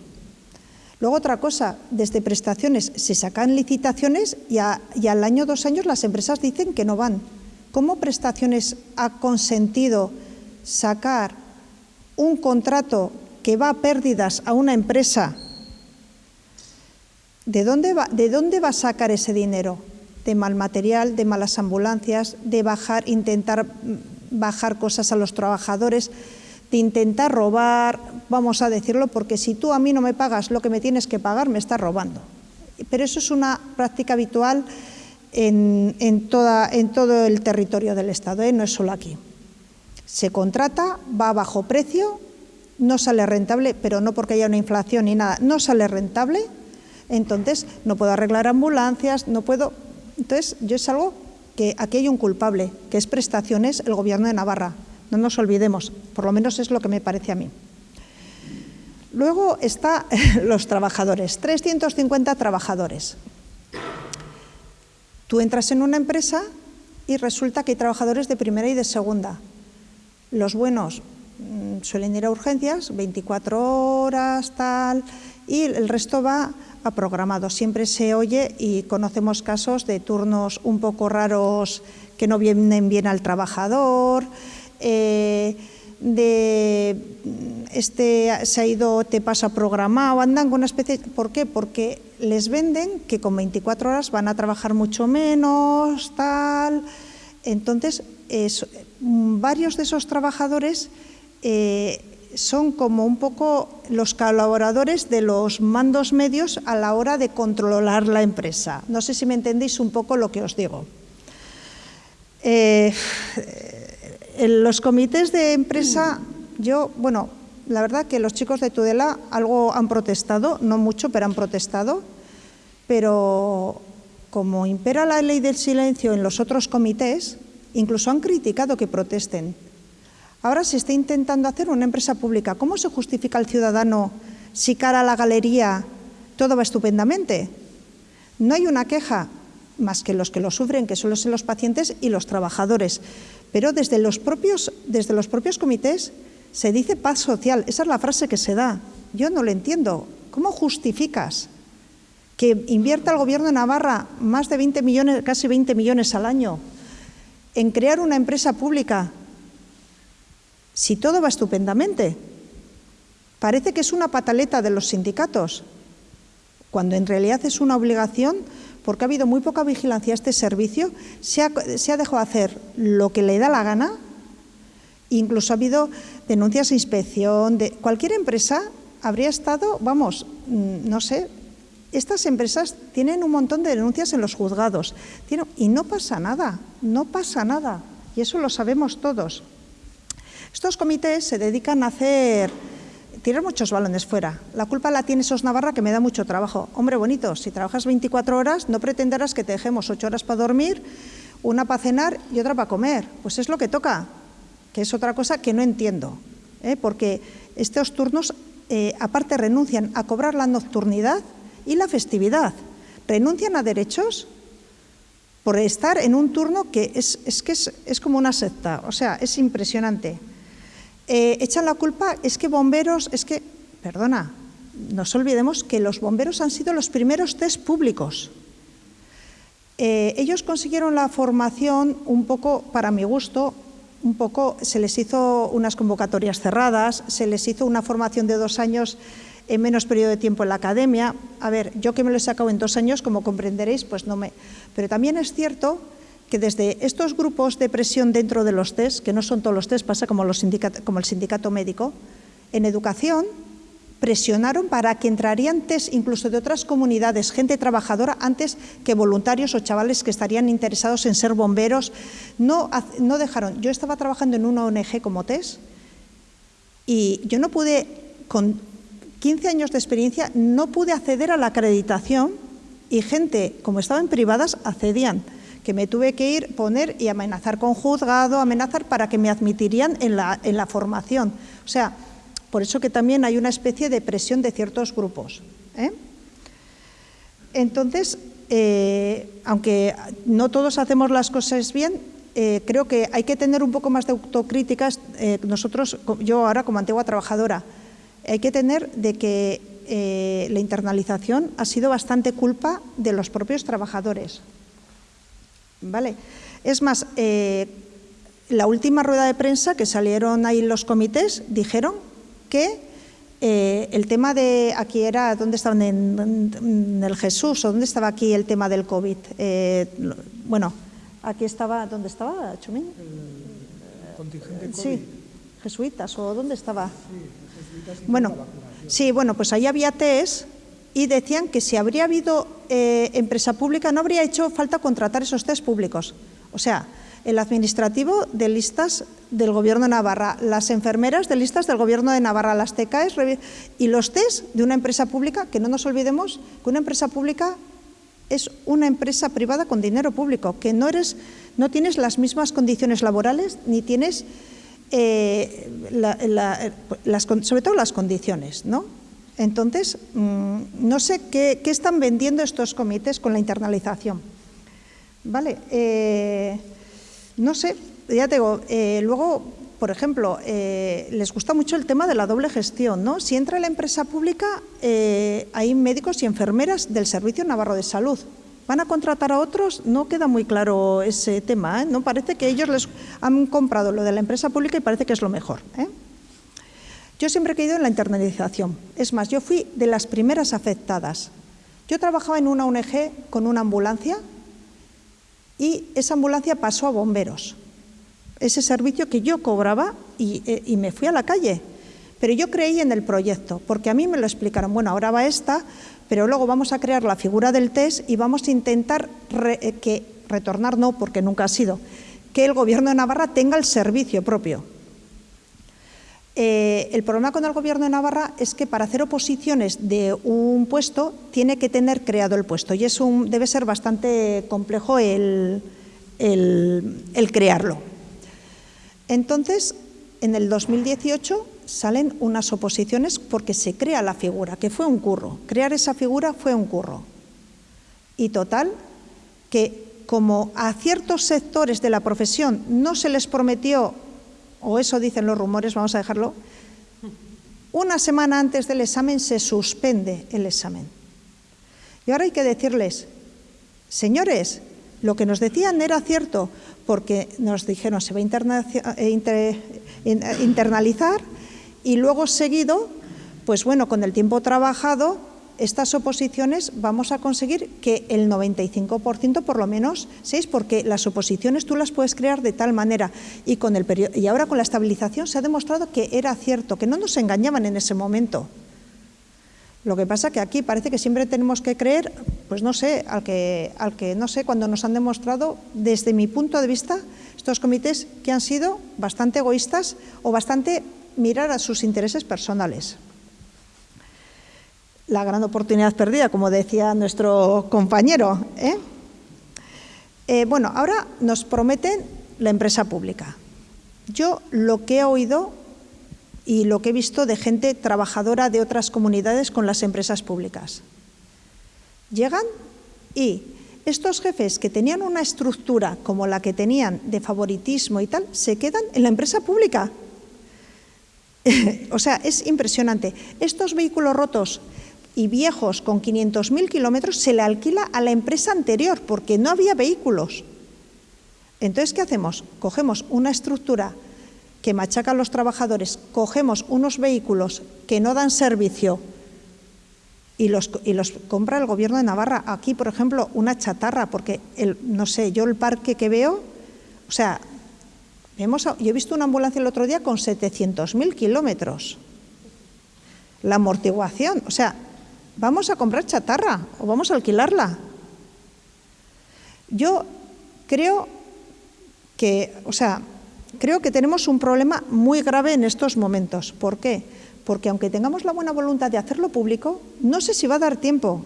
Luego otra cosa, desde prestaciones se sacan licitaciones y, al año, dos años las empresas dicen que no van. ¿Cómo prestaciones ha consentido sacar un contrato que va a pérdidas a una empresa? ¿De dónde va, de dónde va a sacar ese dinero? De mal material, de malas ambulancias, de bajar, intentar bajar cosas a los trabajadores, de intentar robar, vamos a decirlo, porque si tú a mí no me pagas lo que me tienes que pagar, me estás robando. Pero eso es una práctica habitual en, toda, en todo el territorio del Estado, ¿eh? no es solo aquí. Se contrata, va a bajo precio, no sale rentable, pero no porque haya una inflación ni nada, no sale rentable, entonces no puedo arreglar ambulancias, no puedo... Entonces, yo es algo que aquí hay un culpable, que es prestaciones el Gobierno de Navarra. No nos olvidemos, por lo menos es lo que me parece a mí. Luego está [LAUGHS] los trabajadores, 350 trabajadores. Tú entras en una empresa y resulta que hay trabajadores de primera y de segunda. Los buenos mm, suelen ir a urgencias, 24 horas, tal, y el resto va a programado. Siempre se oye y conocemos casos de turnos un poco raros que no vienen bien al trabajador, eh, de este se ha ido, te pasa programado, andan con una especie... ¿Por qué? Porque les venden que con 24 horas van a trabajar mucho menos, tal... Entonces, varios de esos trabajadores eh, son como un poco los colaboradores de los mandos medios a la hora de controlar la empresa. No sé si me entendéis un poco lo que os digo. Eh, los comités de empresa, yo, bueno, la verdad que los chicos de Tudela algo han protestado, no mucho, pero han protestado, pero como impera la ley del silencio en los otros comités, incluso han criticado que protesten. Ahora se está intentando hacer una empresa pública. ¿Cómo se justifica el ciudadano si cara a la galería todo va estupendamente? No hay una queja, más que los que lo sufren, que son los pacientes y los trabajadores. Pero desde los propios, desde los propios comités se dice paz social. Esa es la frase que se da. Yo no lo entiendo. ¿Cómo justificas que invierta el Gobierno de Navarra más de 20 millones, casi 20 millones al año en crear una empresa pública si todo va estupendamente? Parece que es una pataleta de los sindicatos, cuando en realidad es una obligación porque ha habido muy poca vigilancia a este servicio, se ha, dejado hacer lo que le da la gana, incluso ha habido denuncias de inspección, de cualquier empresa habría estado, vamos, mm, no sé, estas empresas tienen un montón de denuncias en los juzgados y no pasa nada, no pasa nada, y eso lo sabemos todos. Estos comités se dedican a hacer tirar muchos balones fuera. La culpa la tiene SOS Navarra, que me da mucho trabajo. Hombre bonito, si trabajas 24 horas, no pretenderás que te dejemos 8 horas para dormir, una para cenar y otra para comer. Pues es lo que toca, que es otra cosa que no entiendo. ¿eh? Porque estos turnos, eh, aparte, renuncian a cobrar la nocturnidad y la festividad. Renuncian a derechos por estar en un turno que es, que es como una secta. O sea, es impresionante. Eh, echan la culpa, es que bomberos, es que, perdona, nos olvidemos que los bomberos han sido los primeros test públicos. Eh, ellos consiguieron la formación un poco, para mi gusto, un poco, se les hizo unas convocatorias cerradas, se les hizo una formación de dos años en menos periodo de tiempo en la academia. A ver, yo que me lo he sacado en dos años, como comprenderéis, pues no me... Pero también es cierto que desde estos grupos de presión dentro de los test, que no son todos los test, pasa como, los como el sindicato médico, en educación presionaron para que entrarían test incluso de otras comunidades, gente trabajadora, antes que voluntarios o chavales que estarían interesados en ser bomberos. No, dejaron. Yo estaba trabajando en una ONG como test y yo no pude, con 15 años de experiencia, no pude acceder a la acreditación y gente, como estaban privadas, accedían que me tuve que ir, poner y amenazar con juzgado, amenazar para que me admitirían en la, en la formación. O sea, por eso que también hay una especie de presión de ciertos grupos. ¿eh? Entonces, eh, aunque no todos hacemos las cosas bien, eh, creo que hay que tener un poco más de autocríticas. nosotros, yo ahora como antigua trabajadora, hay que tener de que la internalización ha sido bastante culpa de los propios trabajadores. ¿Vale? Es más, eh, la última rueda de prensa que salieron ahí los comités dijeron que eh, el tema de, aquí era, ¿dónde estaban? En, el Jesús, o dónde estaba aquí el tema del COVID. Eh, bueno, aquí estaba, ¿dónde estaba, Chumín?
El contingente COVID.
Sí, jesuitas, ¿o dónde estaba? Sí, bueno, sí, bueno, pues ahí había test y decían que si habría habido eh, empresa pública no habría hecho falta contratar esos test públicos. O sea, el administrativo de listas del Gobierno de Navarra, las enfermeras de listas del Gobierno de Navarra, las TKs y los test de una empresa pública, que no nos olvidemos que una empresa pública es una empresa privada con dinero público, que no, eres, no tienes las mismas condiciones laborales ni tienes, eh, sobre todo las condiciones, ¿no? Entonces, mm, no sé qué, están vendiendo estos comités con la internalización. Vale, eh, no sé, ya te digo, eh, luego, por ejemplo, eh, les gusta mucho el tema de la doble gestión, ¿no? Si entra en la empresa pública, hay médicos y enfermeras del Servicio Navarro de Salud. ¿Van a contratar a otros? No queda muy claro ese tema, ¿no? Parece que ellos les han comprado lo de la empresa pública y parece que es lo mejor, yo siempre he creído en la internalización. Es más, yo fui de las primeras afectadas. Yo trabajaba en una ONG con una ambulancia y esa ambulancia pasó a bomberos. Ese servicio que yo cobraba y, eh, me fui a la calle. Pero yo creí en el proyecto, porque a mí me lo explicaron. Bueno, ahora va esta, pero luego vamos a crear la figura del test y vamos a intentar eh, que retornar, no, porque nunca ha sido, que el Gobierno de Navarra tenga el servicio propio. Eh, el problema con el Gobierno de Navarra es que para hacer oposiciones de un puesto tiene que tener creado el puesto y es debe ser bastante complejo el, crearlo. Entonces, en el 2018 salen unas oposiciones porque se crea la figura, que fue un curro. Crear esa figura fue un curro. Y total, que como a ciertos sectores de la profesión no se les prometió o eso dicen los rumores, vamos a dejarlo, una semana antes del examen se suspende el examen. Y ahora hay que decirles, señores, lo que nos decían era cierto, porque nos dijeron se va a eh, internalizar y luego seguido, pues bueno, con el tiempo trabajado, estas oposiciones vamos a conseguir que el 95% por lo menos seis, porque las oposiciones tú las puedes crear de tal manera y, con el y ahora con la estabilización se ha demostrado que era cierto, que no nos engañaban en ese momento. Lo que pasa que aquí parece que siempre tenemos que creer, pues no sé, al que, al que no sé, cuando nos han demostrado, desde mi punto de vista, estos comités que han sido bastante egoístas o bastante mirar a sus intereses personales la gran oportunidad perdida, como decía nuestro compañero. ¿eh? Eh, bueno, ahora nos prometen la empresa pública. Yo lo que he oído y lo que he visto de gente trabajadora de otras comunidades con las empresas públicas. Llegan y estos jefes que tenían una estructura como la que tenían de favoritismo y tal, se quedan en la empresa pública. [LAUGHS] o sea, es impresionante. Estos vehículos rotos y viejos con 500.000 kilómetros se le alquila a la empresa anterior porque no había vehículos. Entonces, ¿qué hacemos? Cogemos una estructura que machaca a los trabajadores, cogemos unos vehículos que no dan servicio y los, y los compra el gobierno de Navarra. Aquí, por ejemplo, una chatarra, porque, el, no sé, yo el parque que veo, o sea, vemos, yo he visto una ambulancia el otro día con 700.000 kilómetros. La amortiguación, o sea, vamos a comprar chatarra o vamos a alquilarla. Yo creo que, o sea, creo que tenemos un problema muy grave en estos momentos. ¿Por qué? Porque aunque tengamos la buena voluntad de hacerlo público, no sé si va a dar tiempo.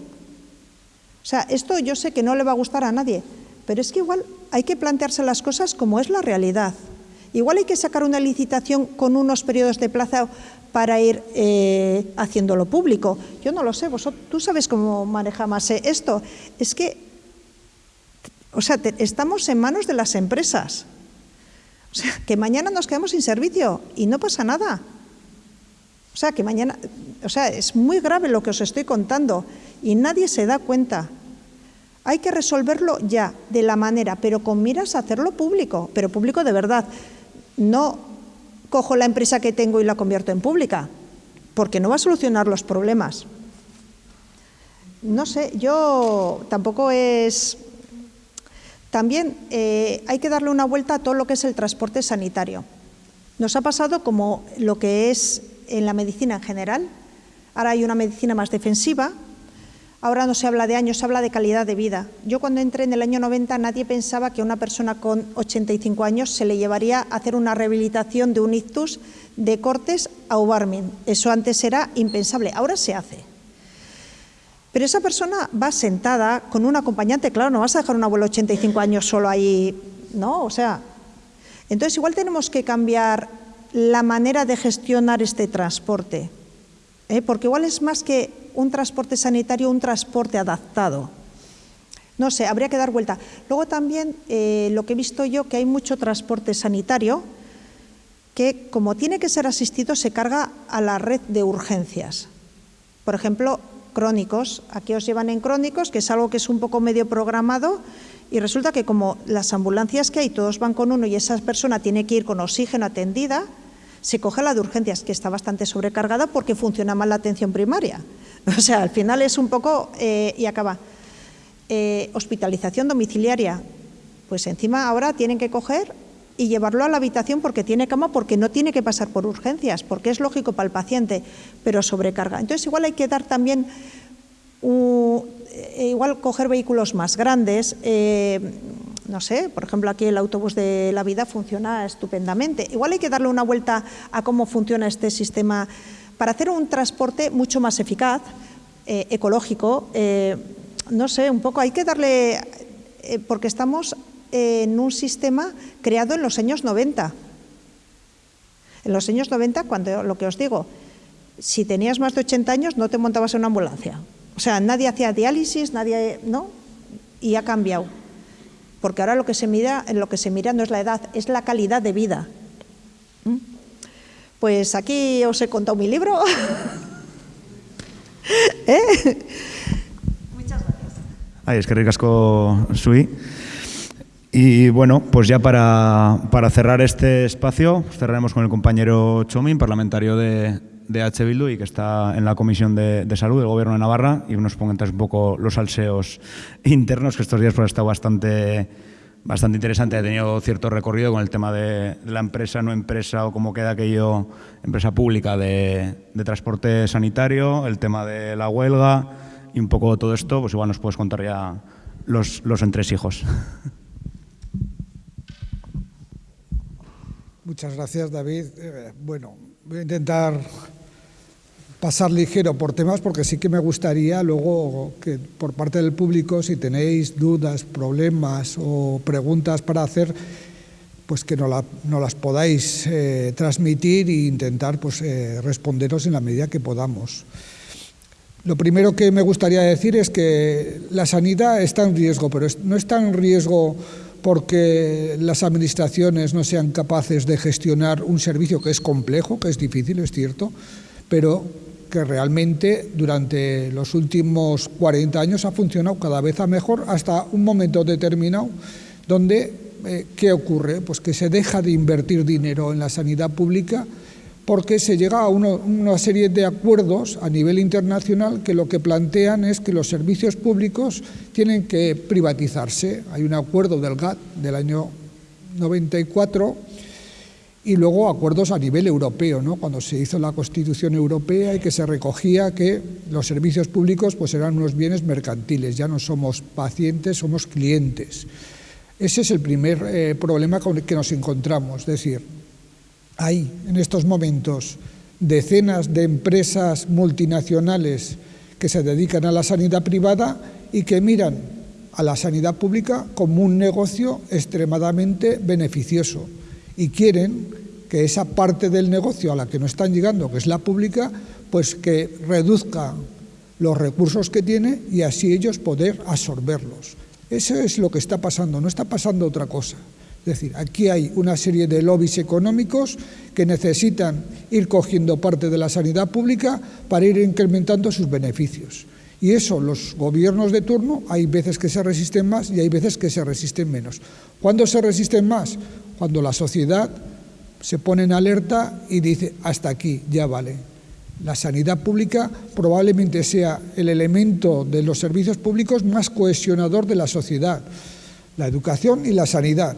O sea, esto yo sé que no le va a gustar a nadie, pero es que igual hay que plantearse las cosas como es la realidad. Igual hay que sacar una licitación con unos periodos de plazo para ir eh, haciéndolo público. Yo no lo sé, vosotros, tú sabes cómo maneja más esto. Es que, o sea, estamos en manos de las empresas. O sea, que mañana nos quedamos sin servicio y no pasa nada. O sea, que mañana, o sea, es muy grave lo que os estoy contando y nadie se da cuenta. Hay que resolverlo ya, de la manera, pero con miras a hacerlo público, pero público de verdad. No cojo la empresa que tengo y la convierto en pública, porque no va a solucionar los problemas. No sé, yo tampoco es... También eh, hay que darle una vuelta a todo lo que es el transporte sanitario. Nos ha pasado como lo que es en la medicina en general. Ahora hay una medicina más defensiva, Ahora no se habla de años, se habla de calidad de vida. Yo cuando entré en el año 90 nadie pensaba que a una persona con 85 años se le llevaría a hacer una rehabilitación de un ictus de cortes a Ubarmin. Eso antes era impensable, ahora se hace. Pero esa persona va sentada con un acompañante, claro, no vas a dejar un abuelo de 85 años solo ahí, ¿no? O sea, entonces igual tenemos que cambiar la manera de gestionar este transporte, ¿eh? porque igual es más que un transporte sanitario, un transporte adaptado. No sé, habría que dar vuelta. Luego también eh, lo que he visto yo, que hay mucho transporte sanitario que como tiene que ser asistido se carga a la red de urgencias. Por ejemplo, crónicos. Aquí os llevan en crónicos, que es algo que es un poco medio programado y resulta que como las ambulancias que hay, todos van con uno y esa persona tiene que ir con oxígeno atendida, se coge la de urgencias, que está bastante sobrecargada porque funciona mal la atención primaria. [LAUGHS] O sea, al final es un poco, eh, y acaba, eh, hospitalización domiciliaria, pues encima ahora tienen que coger y llevarlo a la habitación porque tiene cama, porque no tiene que pasar por urgencias, porque es lógico para el paciente, pero sobrecarga. Entonces igual hay que dar también, eh, igual coger vehículos más grandes, no sé, por ejemplo aquí el autobús de la vida funciona estupendamente. Igual hay que darle una vuelta a cómo funciona este sistema para hacer un transporte mucho más eficaz, eh, ecológico, eh, no sé, un poco hay que darle, eh, porque estamos en un sistema creado en los años 90. En los años 90, cuando lo que os digo, si tenías más de 80 años no te montabas en una ambulancia. O sea, nadie hacía diálisis, nadie, ¿no? Y ha cambiado. Porque ahora lo que se mira, lo que se mira no es la edad, es la calidad de vida. Pues aquí os he contado mi libro. [LAUGHS] ¿Eh? Muchas gracias.
Ay, es que ricasco, Sui. Y bueno, pues ya para, cerrar este espacio, cerraremos con el compañero Chomin, parlamentario de, de H. Bildu y que está en la Comisión de, Salud del Gobierno de Navarra y nos ponga un poco los salseos [LAUGHS] internos, que estos días pues, ha estado bastante bastante interesante. Ha tenido cierto recorrido con el tema de la empresa, no empresa o cómo queda aquello, empresa pública de, transporte sanitario, el tema de la huelga y un poco todo esto, pues igual nos puedes contar ya los, los entresijos.
Muchas gracias, David. Eh, bueno, voy a intentar pasar ligero por temas porque sí que me gustaría luego que por parte del público, si tenéis dudas, problemas o preguntas para hacer, pues que no, las podáis eh, transmitir e intentar pues, eh, responderos en la medida que podamos. Lo primero que me gustaría decir es que la sanidad está en riesgo, pero no está en riesgo porque las administraciones no sean capaces de gestionar un servicio que es complejo, que es difícil, es cierto, pero que realmente durante los últimos 40 años ha funcionado cada vez a mejor hasta un momento determinado donde, eh, ¿qué ocurre? Pues que se deja de invertir dinero en la sanidad pública porque se llega a una serie de acuerdos a nivel internacional que lo que plantean es que los servicios públicos tienen que privatizarse. Hay un acuerdo del GATT del año 94 y luego acuerdos a nivel europeo, ¿no? cuando se hizo la Constitución Europea y que se recogía que los servicios públicos pues eran unos bienes mercantiles, ya no somos pacientes, somos clientes. Ese es el primer eh, problema con el que nos encontramos, es decir, hay en estos momentos decenas de empresas multinacionales que se dedican a la sanidad privada y que miran a la sanidad pública como un negocio extremadamente beneficioso y quieren que esa parte del negocio a la que no están llegando, que es la pública, pues que reduzca los recursos que tiene y así ellos poder absorberlos. Eso es lo que está pasando, no está pasando otra cosa. Es decir, aquí hay una serie de lobbies económicos que necesitan ir cogiendo parte de la sanidad pública para ir incrementando sus beneficios. Y eso los gobiernos de turno hay veces que se resisten más y hay veces que se resisten menos. ¿Cuándo se resisten más? Cuando la sociedad se pone en alerta y dice, hasta aquí, ya vale. La sanidad pública probablemente sea el elemento de los servicios públicos más cohesionador de la sociedad, la educación y la sanidad.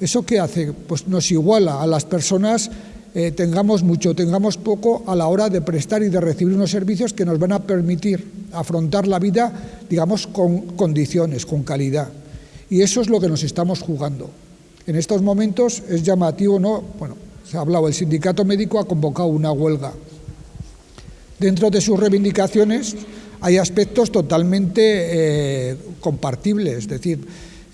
¿Eso qué hace? Pues nos iguala a las personas eh, tengamos mucho, tengamos poco a la hora de prestar y de recibir unos servicios que nos van a permitir afrontar la vida, digamos, con condiciones, con calidad. Y eso es lo que nos estamos jugando. En estos momentos es llamativo, ¿no? Bueno, se ha hablado, el sindicato médico ha convocado una huelga. Dentro de sus reivindicaciones hay aspectos totalmente eh, compartibles, es decir,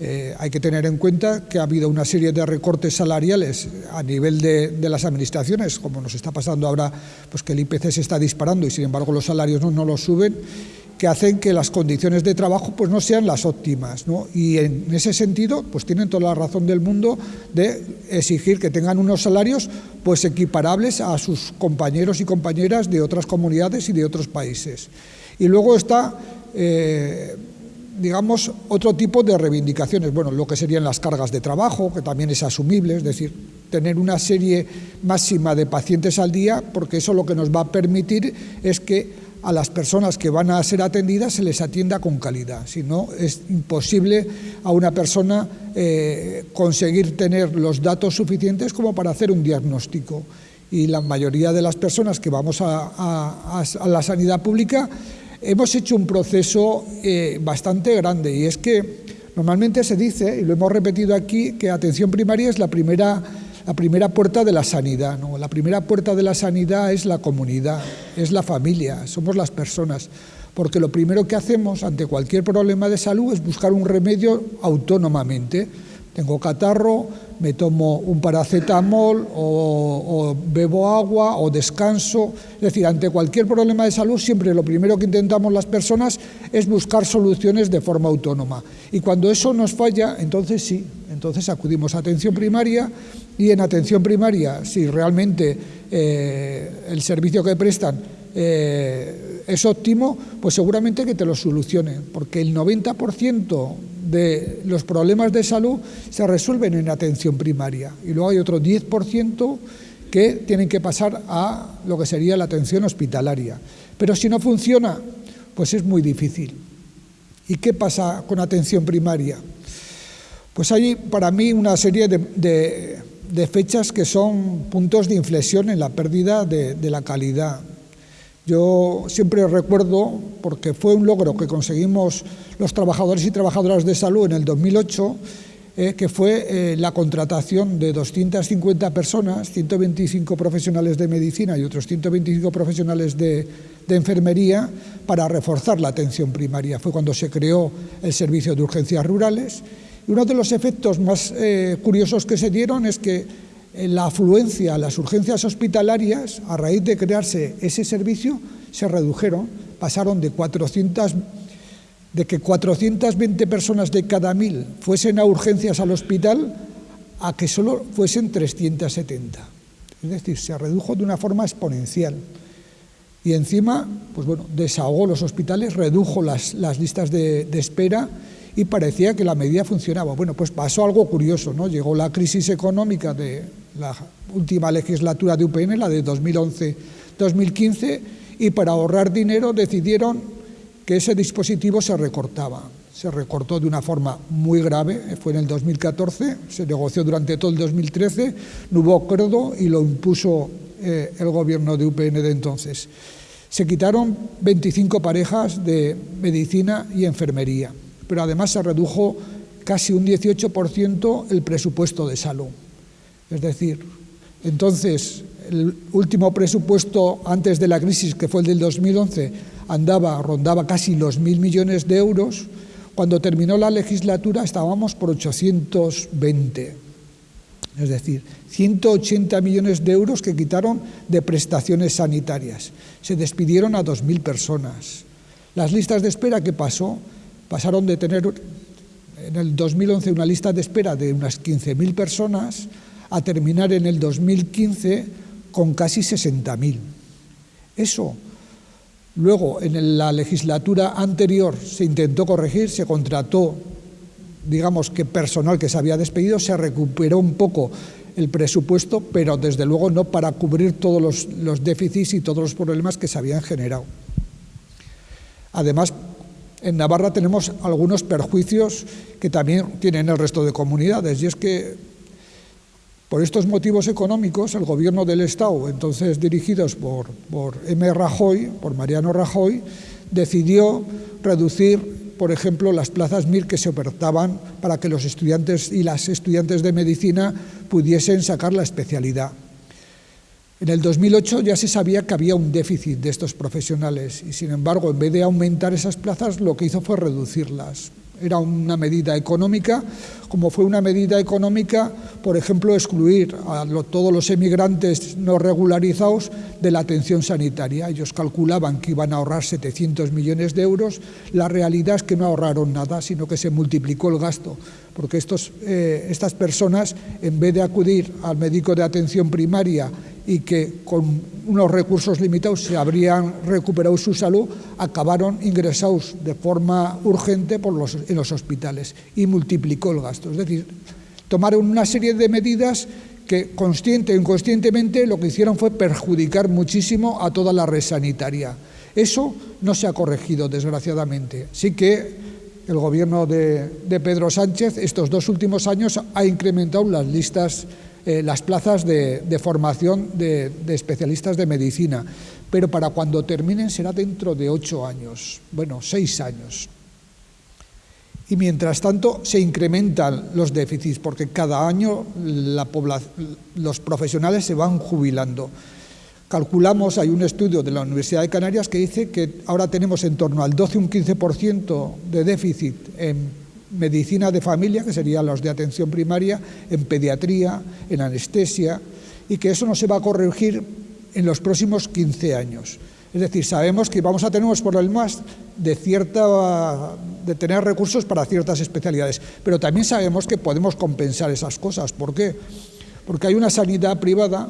eh, hay que tener en cuenta que ha habido una serie de recortes salariales a nivel de, las administraciones, como nos está pasando ahora, pues que el IPC se está disparando y sin embargo los salarios no, los suben, que hacen que las condiciones de trabajo pues no sean las óptimas. Y en ese sentido, pues tienen toda la razón del mundo de exigir que tengan unos salarios pues equiparables a sus compañeros y compañeras de otras comunidades y de otros países. Y luego está... Eh, digamos, otro tipo de reivindicaciones. Bueno, lo que serían las cargas de trabajo, que también es asumible, es decir, tener una serie máxima de pacientes al día, porque eso lo que nos va a permitir es que a las personas que van a ser atendidas se les atienda con calidad. Si no, es imposible a una persona eh, conseguir tener los datos suficientes como para hacer un diagnóstico. Y la mayoría de las personas que vamos a la sanidad pública hemos hecho un proceso eh, bastante grande y es que normalmente se dice, y lo hemos repetido aquí, que atención primaria es la primera, la primera puerta de la sanidad. ¿no? La primera puerta de la sanidad es la comunidad, es la familia, somos las personas. Porque lo primero que hacemos ante cualquier problema de salud es buscar un remedio autónomamente. Tengo catarro, me tomo un paracetamol o, bebo agua o descanso. Es decir, ante cualquier problema de salud siempre lo primero que intentamos las personas es buscar soluciones de forma autónoma. Y cuando eso nos falla, entonces sí, entonces acudimos a atención primaria y en atención primaria, si realmente eh, el servicio que prestan eh, es óptimo, pues seguramente que te lo solucione, porque el 90% de los problemas de salud se resuelven en atención primaria y luego hay otro 10% que tienen que pasar a lo que sería la atención hospitalaria. Pero si no funciona, pues es muy difícil. ¿Y qué pasa con atención primaria? Pues hay para mí una serie de, fechas que son puntos de inflexión en la pérdida de la calidad yo siempre recuerdo, porque fue un logro que conseguimos los trabajadores y trabajadoras de salud en el 2008, eh, que fue eh, la contratación de 250 personas, 125 profesionales de medicina y otros 125 profesionales de, enfermería, para reforzar la atención primaria. Fue cuando se creó el Servicio de Urgencias Rurales. Y uno de los efectos más eh, curiosos que se dieron es que la afluencia a las urgencias hospitalarias, a raíz de crearse ese servicio, se redujeron, pasaron de 400 de que 420 personas de cada mil fuesen a urgencias al hospital a que solo fuesen 370. Es decir, se redujo de una forma exponencial. Y encima, pues bueno, desahogó los hospitales, redujo las, listas de, de espera y parecía que la medida funcionaba. Bueno, pues pasó algo curioso, ¿no? Llegó la crisis económica de la última legislatura de UPN, la de 2011-2015, y para ahorrar dinero decidieron que ese dispositivo se recortaba. Se recortó de una forma muy grave, fue en el 2014, se negoció durante todo el 2013, no hubo acuerdo y lo impuso eh, el gobierno de UPN de entonces. Se quitaron 25 parejas de medicina y enfermería pero además se redujo casi un 18% el presupuesto de salud. Es decir, entonces el último presupuesto antes de la crisis, que fue el del 2011, andaba, rondaba casi los mil millones de euros. Cuando terminó la legislatura estábamos por 820. Es decir, 180 millones de euros que quitaron de prestaciones sanitarias. Se despidieron a 2.000 personas. Las listas de espera, ¿qué pasó? pasaron de tener en el 2011 una lista de espera de unas 15.000 personas a terminar en el 2015 con casi 60.000. Eso luego en la legislatura anterior se intentó corregir, se contrató, digamos que personal que se había despedido, se recuperó un poco el presupuesto, pero desde luego no para cubrir todos los, déficits y todos los problemas que se habían generado. Además, en Navarra tenemos algunos perjuicios que también tienen el resto de comunidades y es que Por estos motivos económicos, el gobierno del Estado, entonces dirigidos por, M. Rajoy, por Mariano Rajoy, decidió reducir, por ejemplo, las plazas MIR que se ofertaban para que los estudiantes y las estudiantes de medicina pudiesen sacar la especialidad. En el 2008 ya se sabía que había un déficit de estos profesionales y, sin embargo, en vez de aumentar esas plazas, lo que hizo fue reducirlas era una medida económica, como fue una medida económica, por ejemplo, excluir a todos los emigrantes no regularizados de la atención sanitaria. Ellos calculaban que iban a ahorrar 700 millones de euros, la realidad es que no ahorraron nada, sino que se multiplicó el gasto, porque eh, estas personas, en vez de acudir al médico de atención primaria y que con unos recursos limitados se habrían recuperado su salud, acabaron ingresados de forma urgente en los hospitales y multiplicó el gasto. Es decir, tomaron una serie de medidas que consciente o inconscientemente lo que hicieron fue perjudicar muchísimo a toda la red sanitaria. Eso no se ha corregido, desgraciadamente. Sí que el gobierno de Pedro Sánchez estos dos últimos años ha incrementado las listas eh, las plazas de, formación de, especialistas de medicina, pero para cuando terminen será dentro de ocho años, bueno, seis años. Y mientras tanto se incrementan los déficits porque cada año los profesionales se van jubilando. Calculamos, hay un estudio de la Universidad de Canarias que dice que ahora tenemos en torno al 12 un 15% de déficit en medicina de familia, que serían los de atención primaria, en pediatría, en anestesia, y que eso no se va a corregir en los próximos 15 años. Es decir, sabemos que vamos a tener por el más de, cierta, de tener recursos para ciertas especialidades, pero también sabemos que podemos compensar esas cosas. ¿Por qué? Porque hay una sanidad privada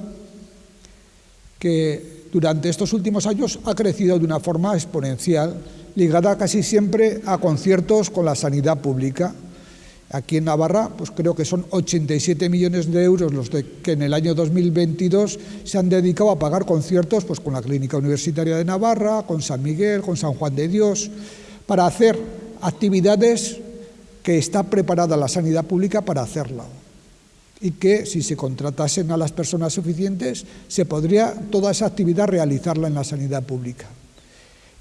que durante estos últimos años ha crecido de una forma exponencial ligada casi siempre a conciertos con la sanidad pública. Aquí en Navarra, pues creo que son 87 millones de euros los que en el año 2022 se han dedicado a pagar conciertos pues, con la Clínica Universitaria de Navarra, con San Miguel, con San Juan de Dios, para hacer actividades que está preparada la sanidad pública para hacerla y que si se contratasen a las personas suficientes se podría toda esa actividad realizarla en la sanidad pública.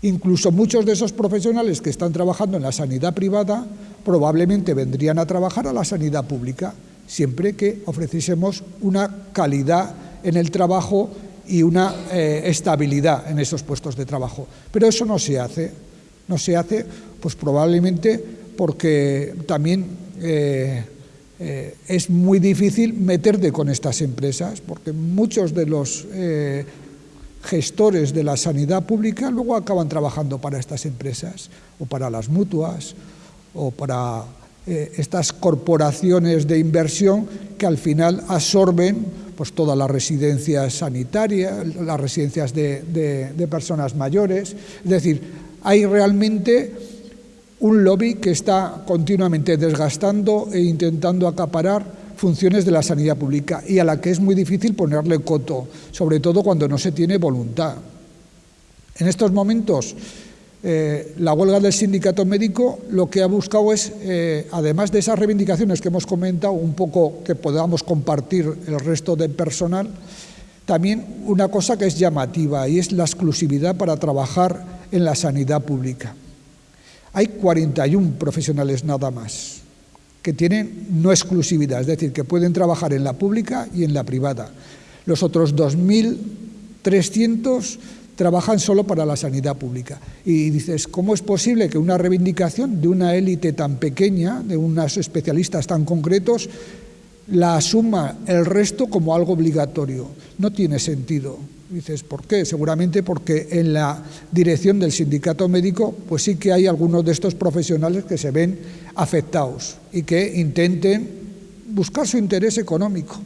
Incluso muchos de esos profesionales que están trabajando en la sanidad privada probablemente vendrían a trabajar a la sanidad pública, siempre que ofreciésemos una calidad en el trabajo y una eh, estabilidad en esos puestos de trabajo. Pero eso no se hace, no se hace pues probablemente porque también eh, eh, es muy difícil meterte con estas empresas, porque muchos de los gestores de la sanidad pública luego acaban trabajando para estas empresas o para las mutuas o para eh, estas corporaciones de inversión que al final absorben pues, todas las residencias sanitarias, las residencias de, de personas mayores. Es decir, hay realmente un lobby que está continuamente desgastando e intentando acaparar funciones de la sanidad pública y a la que es muy difícil ponerle coto, sobre todo cuando no se tiene voluntad. En estos momentos, eh, la huelga del sindicato médico lo que ha buscado es, eh, además de esas reivindicaciones que hemos comentado, un poco que podamos compartir el resto del personal, también una cosa que es llamativa y es la exclusividad para trabajar en la sanidad pública. Hay 41 profesionales nada más que tienen no exclusividad, es decir, que pueden trabajar en la pública y en la privada. Los otros 2.300 trabajan solo para la sanidad pública. Y dices, ¿cómo es posible que una reivindicación de una élite tan pequeña, de unos especialistas tan concretos, la asuma el resto como algo obligatorio? No tiene sentido. Dices, ¿por qué? Seguramente porque en la dirección del sindicato médico, pues sí que hay algunos de estos profesionales que se ven afectados y que intenten buscar su interés económico.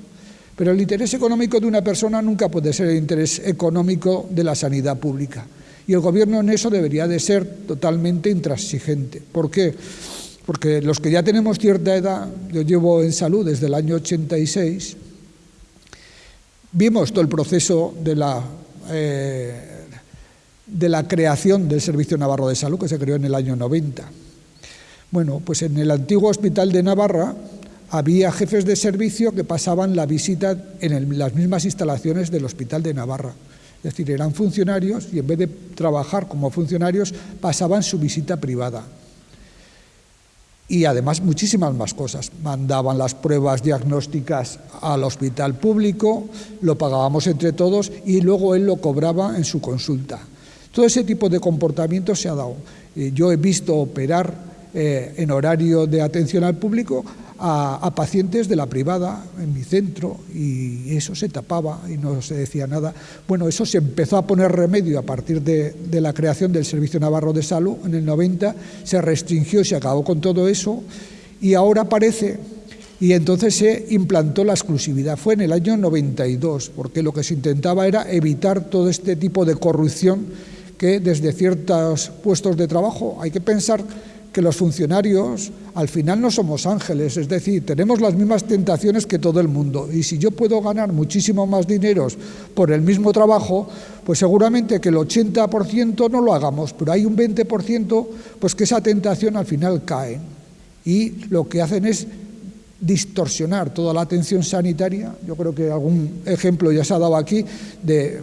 Pero el interés económico de una persona nunca puede ser el interés económico de la sanidad pública. Y el gobierno en eso debería de ser totalmente intransigente. ¿Por qué? Porque los que ya tenemos cierta edad, yo llevo en salud desde el año 86, Vimos todo el proceso de la, eh, de la creación del Servicio Navarro de Salud, que se creó en el año 90. Bueno, pues en el antiguo hospital de Navarra había jefes de servicio que pasaban la visita en las mismas instalaciones del Hospital de Navarra. Es decir, eran funcionarios y en vez de trabajar como funcionarios pasaban su visita privada. Y además muchísimas más cosas. Mandaban las pruebas diagnósticas al hospital público, lo pagábamos entre todos y luego él lo cobraba en su consulta. Todo ese tipo de comportamiento se ha dado. Eh, yo he visto operar eh, en horario de atención al público a, pacientes de la privada en mi centro y eso se tapaba y no se decía nada. Bueno, eso se empezó a poner remedio a partir de, la creación del Servicio Navarro de Salud en el 90, se restringió y se acabó con todo eso y ahora parece y entonces se implantó la exclusividad. Fue en el año 92, porque lo que se intentaba era evitar todo este tipo de corrupción que desde ciertos puestos de trabajo hay que pensar que los funcionarios al final no somos ángeles, es decir, tenemos las mismas tentaciones que todo el mundo. Y si yo puedo ganar muchísimo más dinero por el mismo trabajo, pues seguramente que el 80% no lo hagamos, pero hay un 20% pues que esa tentación al final cae. Y lo que hacen es distorsionar toda la atención sanitaria. Yo creo que algún ejemplo ya se ha dado aquí de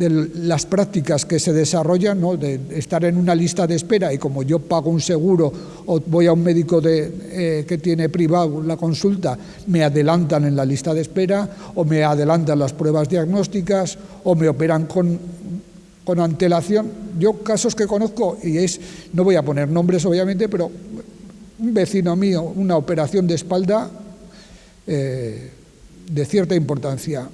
de las prácticas que se desarrollan, ¿no? de estar en una lista de espera y como yo pago un seguro o voy a un médico eh, que tiene privado la consulta, me adelantan en la lista de espera o me adelantan las pruebas diagnósticas o me operan con, con antelación. Yo casos que conozco, y es, no voy a poner nombres obviamente, pero un vecino mío, una operación de espalda eh, de cierta importancia,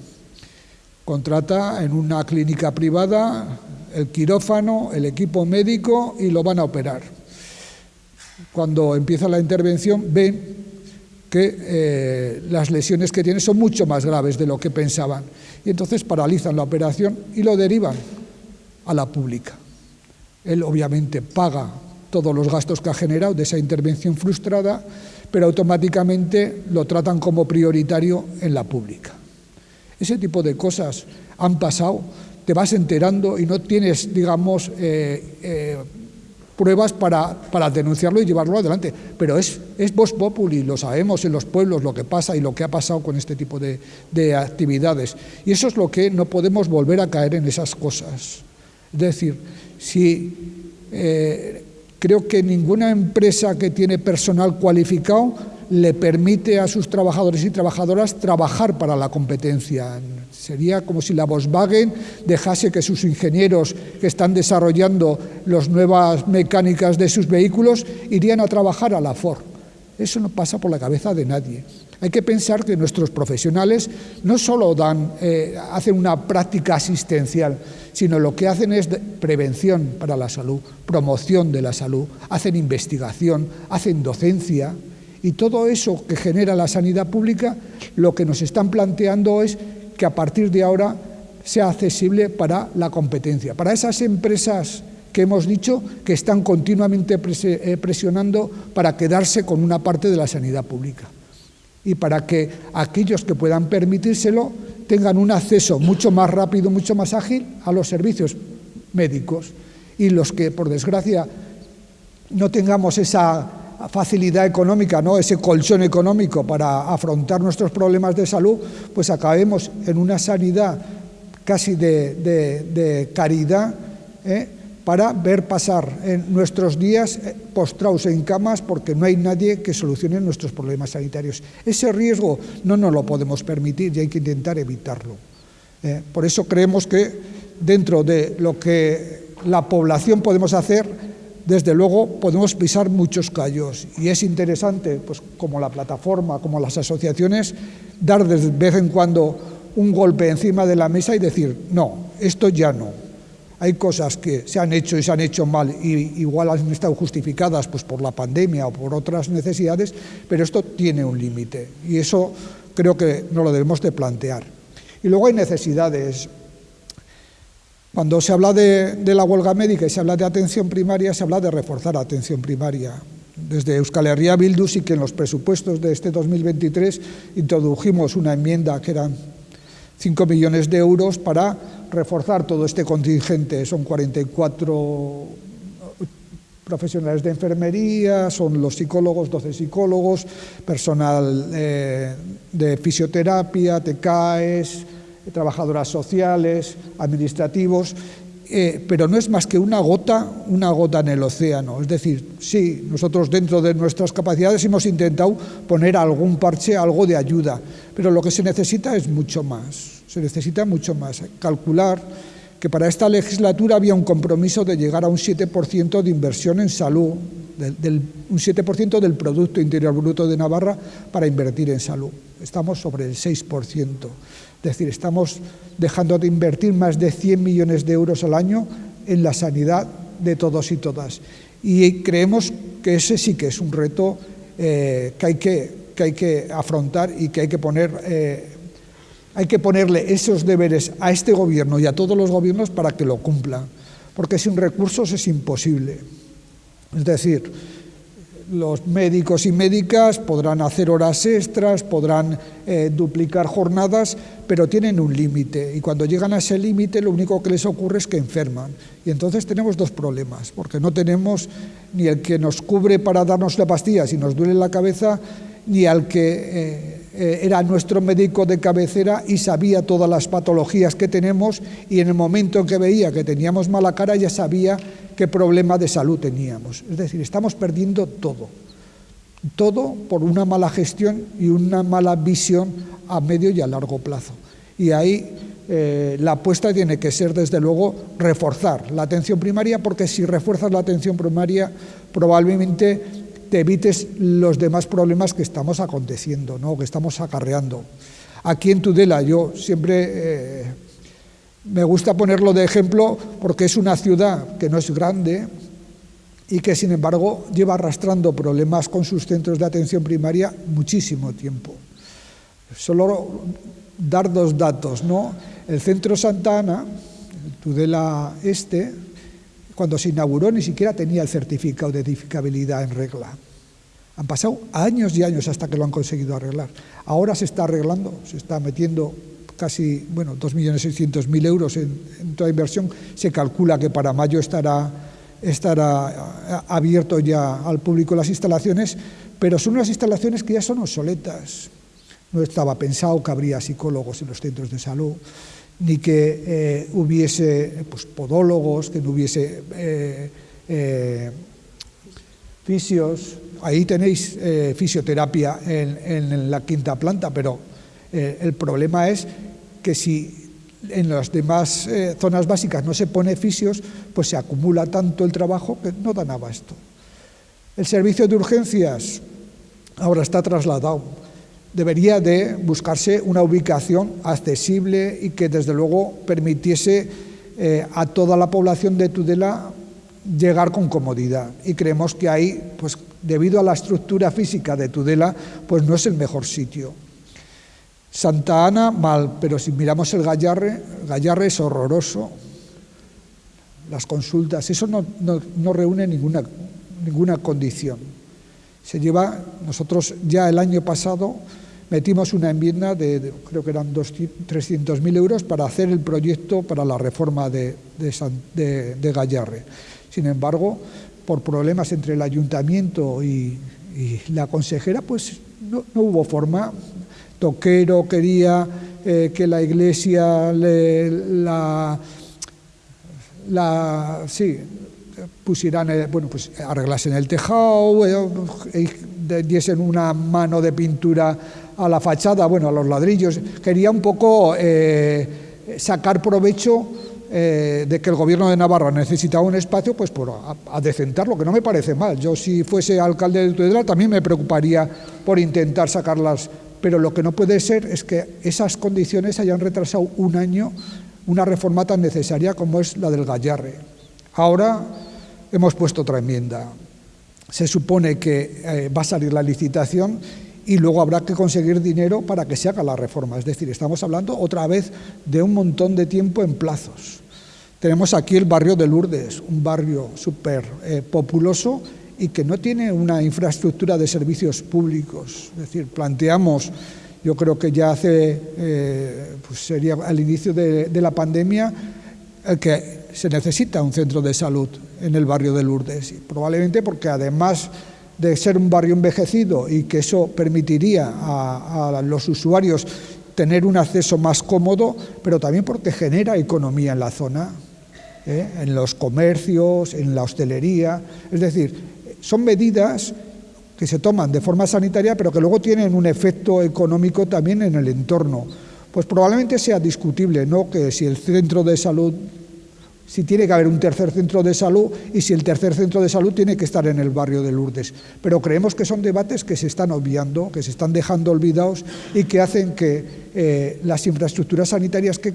contrata en una clínica privada el quirófano, el equipo médico y lo van a operar. Cuando empieza la intervención ven que eh, las lesiones que tiene son mucho más graves de lo que pensaban y entonces paralizan la operación y lo derivan a la pública. Él obviamente paga todos los gastos que ha generado de esa intervención frustrada, pero automáticamente lo tratan como prioritario en la pública. Ese tipo de cosas han pasado, te vas enterando y no tienes, digamos, eh, eh, pruebas para, para, denunciarlo y llevarlo adelante. Pero es, es voz populi, lo sabemos en los pueblos lo que pasa y lo que ha pasado con este tipo de, actividades. Y eso es lo que no podemos volver a caer en esas cosas. Es decir, si eh, creo que ninguna empresa que tiene personal cualificado le permite a sus trabajadores y trabajadoras trabajar para la competencia. Sería como si la Volkswagen dejase que sus ingenieros que están desarrollando las nuevas mecánicas de sus vehículos irían a trabajar a la Ford. Eso no pasa por la cabeza de nadie. Hay que pensar que nuestros profesionales no solo dan, eh, hacen una práctica asistencial, sino lo que hacen es prevención para la salud, promoción de la salud, hacen investigación, hacen docencia, y todo eso que genera la sanidad pública, lo que nos están planteando es que a partir de ahora sea accesible para la competencia, para esas empresas que hemos dicho que están continuamente eh, presionando para quedarse con una parte de la sanidad pública. Y para que aquellos que puedan permitírselo tengan un acceso mucho más rápido, mucho más ágil a los servicios médicos. Y los que, por desgracia, no tengamos esa facilidad económica, ¿no? ese colchón económico para afrontar nuestros problemas de salud, pues acabemos en una sanidad casi de, caridad ¿eh? para ver pasar en nuestros días eh, postrados en camas porque no hay nadie que solucione nuestros problemas sanitarios. Ese riesgo no nos lo podemos permitir y hay que intentar evitarlo. ¿eh? Por eso creemos que dentro de lo que la población podemos hacer, desde luego podemos pisar muchos callos y es interesante, pues como la plataforma, como las asociaciones, dar de vez en cuando un golpe encima de la mesa y decir, no, esto ya no. Hay cosas que se han hecho y se han hecho mal y igual han estado justificadas pues, por la pandemia o por otras necesidades, pero esto tiene un límite y eso creo que no lo debemos de plantear. Y luego hay necesidades cuando se habla de, la huelga médica y se habla de atención primaria, se habla de reforzar atención primaria. Desde Euskal Herria Bildu sí que en los presupuestos de este 2023 introdujimos una enmienda que eran 5 millones de euros para reforzar todo este contingente. Son 44 profesionales de enfermería, son los psicólogos, 12 psicólogos, personal eh, de fisioterapia, TECAES, trabajadoras sociales, administrativos, eh, pero no es más que una gota, una gota en el océano. Es decir, sí, nosotros dentro de nuestras capacidades hemos intentado poner algún parche, algo de ayuda, pero lo que se necesita es mucho más, se necesita mucho más. Calcular que para esta legislatura había un compromiso de llegar a un 7% de inversión en salud, un 7% del Producto Interior Bruto de Navarra para invertir en salud. Estamos sobre el 6%. Es decir, estamos dejando de invertir más de 100 millones de euros al año en la sanidad de todos y todas. Y creemos que ese sí que es un reto eh, que, hay que, que, hay que afrontar y que hay que poner eh, hay que ponerle esos deberes a este gobierno y a todos los gobiernos para que lo cumplan, porque sin recursos es imposible. Es decir, los médicos y médicas podrán hacer horas extras, podrán eh, duplicar jornadas, pero tienen un límite y cuando llegan a ese límite lo único que les ocurre es que enferman. Y entonces tenemos dos problemas, porque no tenemos ni el que nos cubre para darnos la pastilla si nos duele la cabeza, ni al que eh, eh, era nuestro médico de cabecera y sabía todas las patologías que tenemos y en el momento en que veía que teníamos mala cara ya sabía qué problema de salud teníamos. Es decir, estamos perdiendo todo. Todo por una mala gestión y una mala visión a medio y a largo plazo. Y ahí eh, la apuesta tiene que ser, desde luego, reforzar la atención primaria, porque si refuerzas la atención primaria, probablemente te evites los demás problemas que estamos aconteciendo, ¿no? que estamos acarreando. Aquí en Tudela yo siempre eh, me gusta ponerlo de ejemplo porque es una ciudad que no es grande y que sin embargo lleva arrastrando problemas con sus centros de atención primaria muchísimo tiempo. Solo dar dos datos, ¿no? El centro Santa Ana, Tudela Este, cuando se inauguró ni siquiera tenía el certificado de edificabilidad en regla. Han pasado años y años hasta que lo han conseguido arreglar. Ahora se está arreglando, se está metiendo casi, bueno, 2.600.000 euros en, toda inversión. Se calcula que para mayo estará, estará abierto ya al público las instalaciones, pero son unas instalaciones que ya son obsoletas. No estaba pensado que habría psicólogos en los centros de salud ni que eh, hubiese pues, podólogos, que no hubiese eh, eh, fisios. Ahí tenéis fisioterapia en, la quinta planta, pero el problema es que si en las demás zonas básicas no se pone fisios, pues se acumula tanto el trabajo que no dan abasto. El servicio de urgencias ahora está trasladado debería de buscarse una ubicación accesible y que desde luego permitiese eh, a toda la población de Tudela llegar con comodidad. Y creemos que ahí, pues debido a la estructura física de Tudela, pues no es el mejor sitio. Santa Ana, mal, pero si miramos el Gallarre, el Gallarre es horroroso. Las consultas, eso no, no, no reúne ninguna, ninguna condición. Se lleva, nosotros ya el año pasado metimos una enmienda de, creo que eran 300.000 euros para hacer el proyecto para la reforma de, de, Gallarre. Sin embargo, por problemas entre el ayuntamiento y, y la consejera, pues no, no, hubo forma. Toquero quería eh, que la iglesia le, la, la, sí, pusieran, eh, bueno, pues arreglasen el tejado, eh, diesen una mano de pintura a la fachada, bueno, a los ladrillos. Quería un poco eh, sacar provecho eh, de que el gobierno de Navarra necesitaba un espacio, pues por adecentarlo, que no me parece mal. Yo si fuese alcalde de Tudela también me preocuparía por intentar sacarlas, pero lo que no puede ser es que esas condiciones hayan retrasado un año una reforma tan necesaria como es la del Gallarre. Ahora hemos puesto otra enmienda. Se supone que eh, va a salir la licitación y luego habrá que conseguir dinero para que se haga la reforma. Es decir, estamos hablando otra vez de un montón de tiempo en plazos. Tenemos aquí el barrio de Lourdes, un barrio súper eh, populoso y que no tiene una infraestructura de servicios públicos. Es decir, planteamos, yo creo que ya hace, eh, pues sería al inicio de, la pandemia, eh, que se necesita un centro de salud en el barrio de Lourdes, probablemente porque además de ser un barrio envejecido y que eso permitiría a, los usuarios tener un acceso más cómodo, pero también porque genera economía en la zona, ¿eh? en los comercios, en la hostelería. Es decir, son medidas que se toman de forma sanitaria, pero que luego tienen un efecto económico también en el entorno. Pues probablemente sea discutible, ¿no? Que si el centro de salud, si tiene que haber un tercer centro de salud y si el tercer centro de salud tiene que estar en el barrio de Lourdes. Pero creemos que son debates que se están obviando, que se están dejando olvidados y que hacen que eh, las infraestructuras sanitarias que,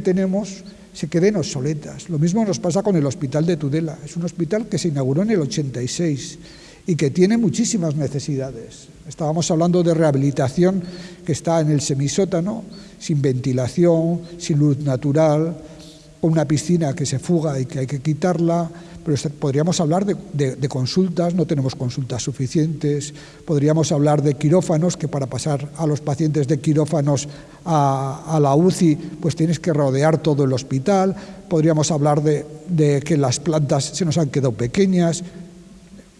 tenemos se queden obsoletas. Lo mismo nos pasa con el hospital de Tudela. Es un hospital que se inauguró en el 86 y que tiene muchísimas necesidades. Estábamos hablando de rehabilitación que está en el semisótano, sin ventilación, sin luz natural, una piscina que se fuga y que hay que quitarla, pero podríamos hablar de, consultas, no tenemos consultas suficientes, podríamos hablar de quirófanos, que para pasar a los pacientes de quirófanos a, a la UCI, pues tienes que rodear todo el hospital, podríamos hablar de, de que las plantas se nos han quedado pequeñas,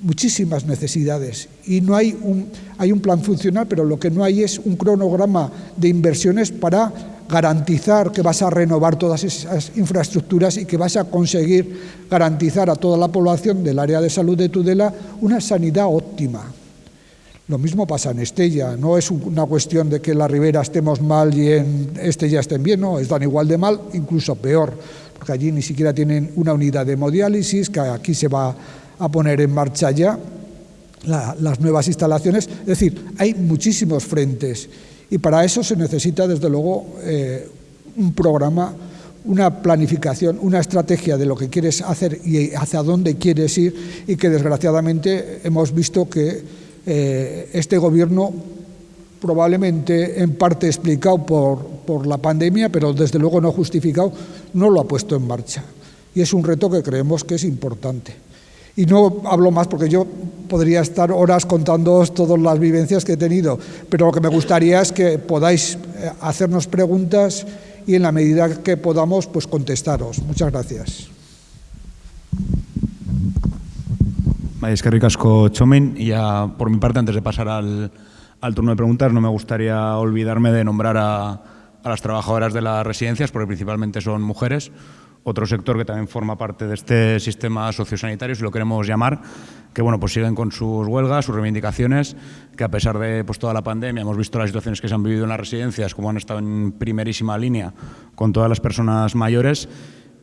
muchísimas necesidades. Y no hay un, hay un plan funcional, pero lo que no hay es un cronograma de inversiones para garantizar que vas a renovar todas esas infraestructuras y que vas a conseguir garantizar a toda la población del área de salud de Tudela una sanidad óptima. Lo mismo pasa en Estella, no es una cuestión de que en la Ribera estemos mal y en Estella estén bien, no, están igual de mal, incluso peor, porque allí ni siquiera tienen una unidad de hemodiálisis, que aquí se va a poner en marcha ya las nuevas instalaciones. Es decir, hay muchísimos frentes y para eso se necesita, desde luego, eh, un programa, una planificación, una estrategia de lo que quieres hacer y hacia dónde quieres ir y que desgraciadamente hemos visto que eh, este gobierno probablemente en parte explicado por, por la pandemia, pero desde luego no justificado, no lo ha puesto en marcha. Y es un reto que creemos que es importante. Y no hablo más porque yo podría estar horas contándoos todas las vivencias que he tenido, pero lo que me gustaría es que podáis eh, hacernos preguntas y en la medida que podamos, pues contestaros. Muchas gracias.
Es que ricasco Chomin. Y ya por mi parte, antes de pasar al, turno de preguntas, no me gustaría olvidarme de nombrar a las trabajadoras de las residencias, porque principalmente son mujeres otro sector que también forma parte de este sistema sociosanitario, si lo queremos llamar, que bueno, pues siguen con sus huelgas, sus reivindicaciones, que a pesar de pues, toda la pandemia hemos visto las situaciones que se han vivido en las residencias, como han estado en primerísima línea con todas las personas mayores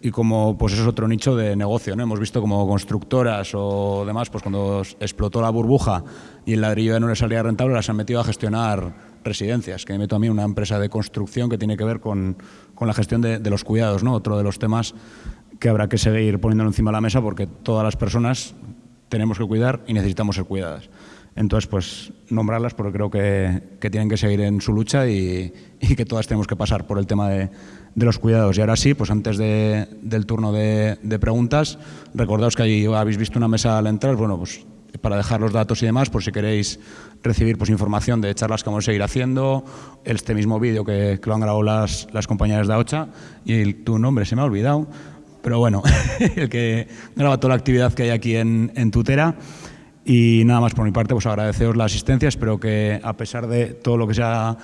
y como pues eso es otro nicho de negocio, ¿no? Hemos visto como constructoras o demás, pues cuando explotó la burbuja y el ladrillo ya no les salía rentable, las han metido a gestionar residencias, que me meto a mí una empresa de construcción que tiene que ver con, con la gestión de, de, los cuidados, ¿no? otro de los temas que habrá que seguir poniéndolo encima de la mesa porque todas las personas tenemos que cuidar y necesitamos ser cuidadas. Entonces, pues nombrarlas porque creo que, que tienen que seguir en su lucha y, y, que todas tenemos que pasar por el tema de, de los cuidados. Y ahora sí, pues antes de, del turno de, de preguntas, recordaos que ahí habéis visto una mesa al entrar, bueno, pues para dejar los datos y demás, por si queréis recibir pues, información de charlas que vamos a seguir haciendo, este mismo vídeo que, que, lo han grabado las, las compañeras de AOCHA, y el, tu nombre se me ha olvidado, pero bueno, [LAUGHS] el que graba toda la actividad que hay aquí en, en Tutera. Y nada más por mi parte, pues agradeceros la asistencia, espero que a pesar de todo lo que se ha,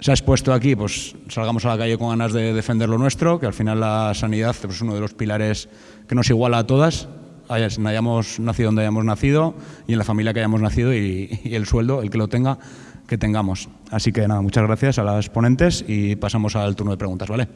se ha expuesto aquí, pues salgamos a la calle con ganas de defender lo nuestro, que al final la sanidad pues, es uno de los pilares que nos iguala a todas, hayamos nacido donde hayamos nacido y en la familia que hayamos nacido y, y, el sueldo, el que lo tenga, que tengamos. Así que nada, muchas gracias a las ponentes y pasamos al turno de preguntas, ¿vale?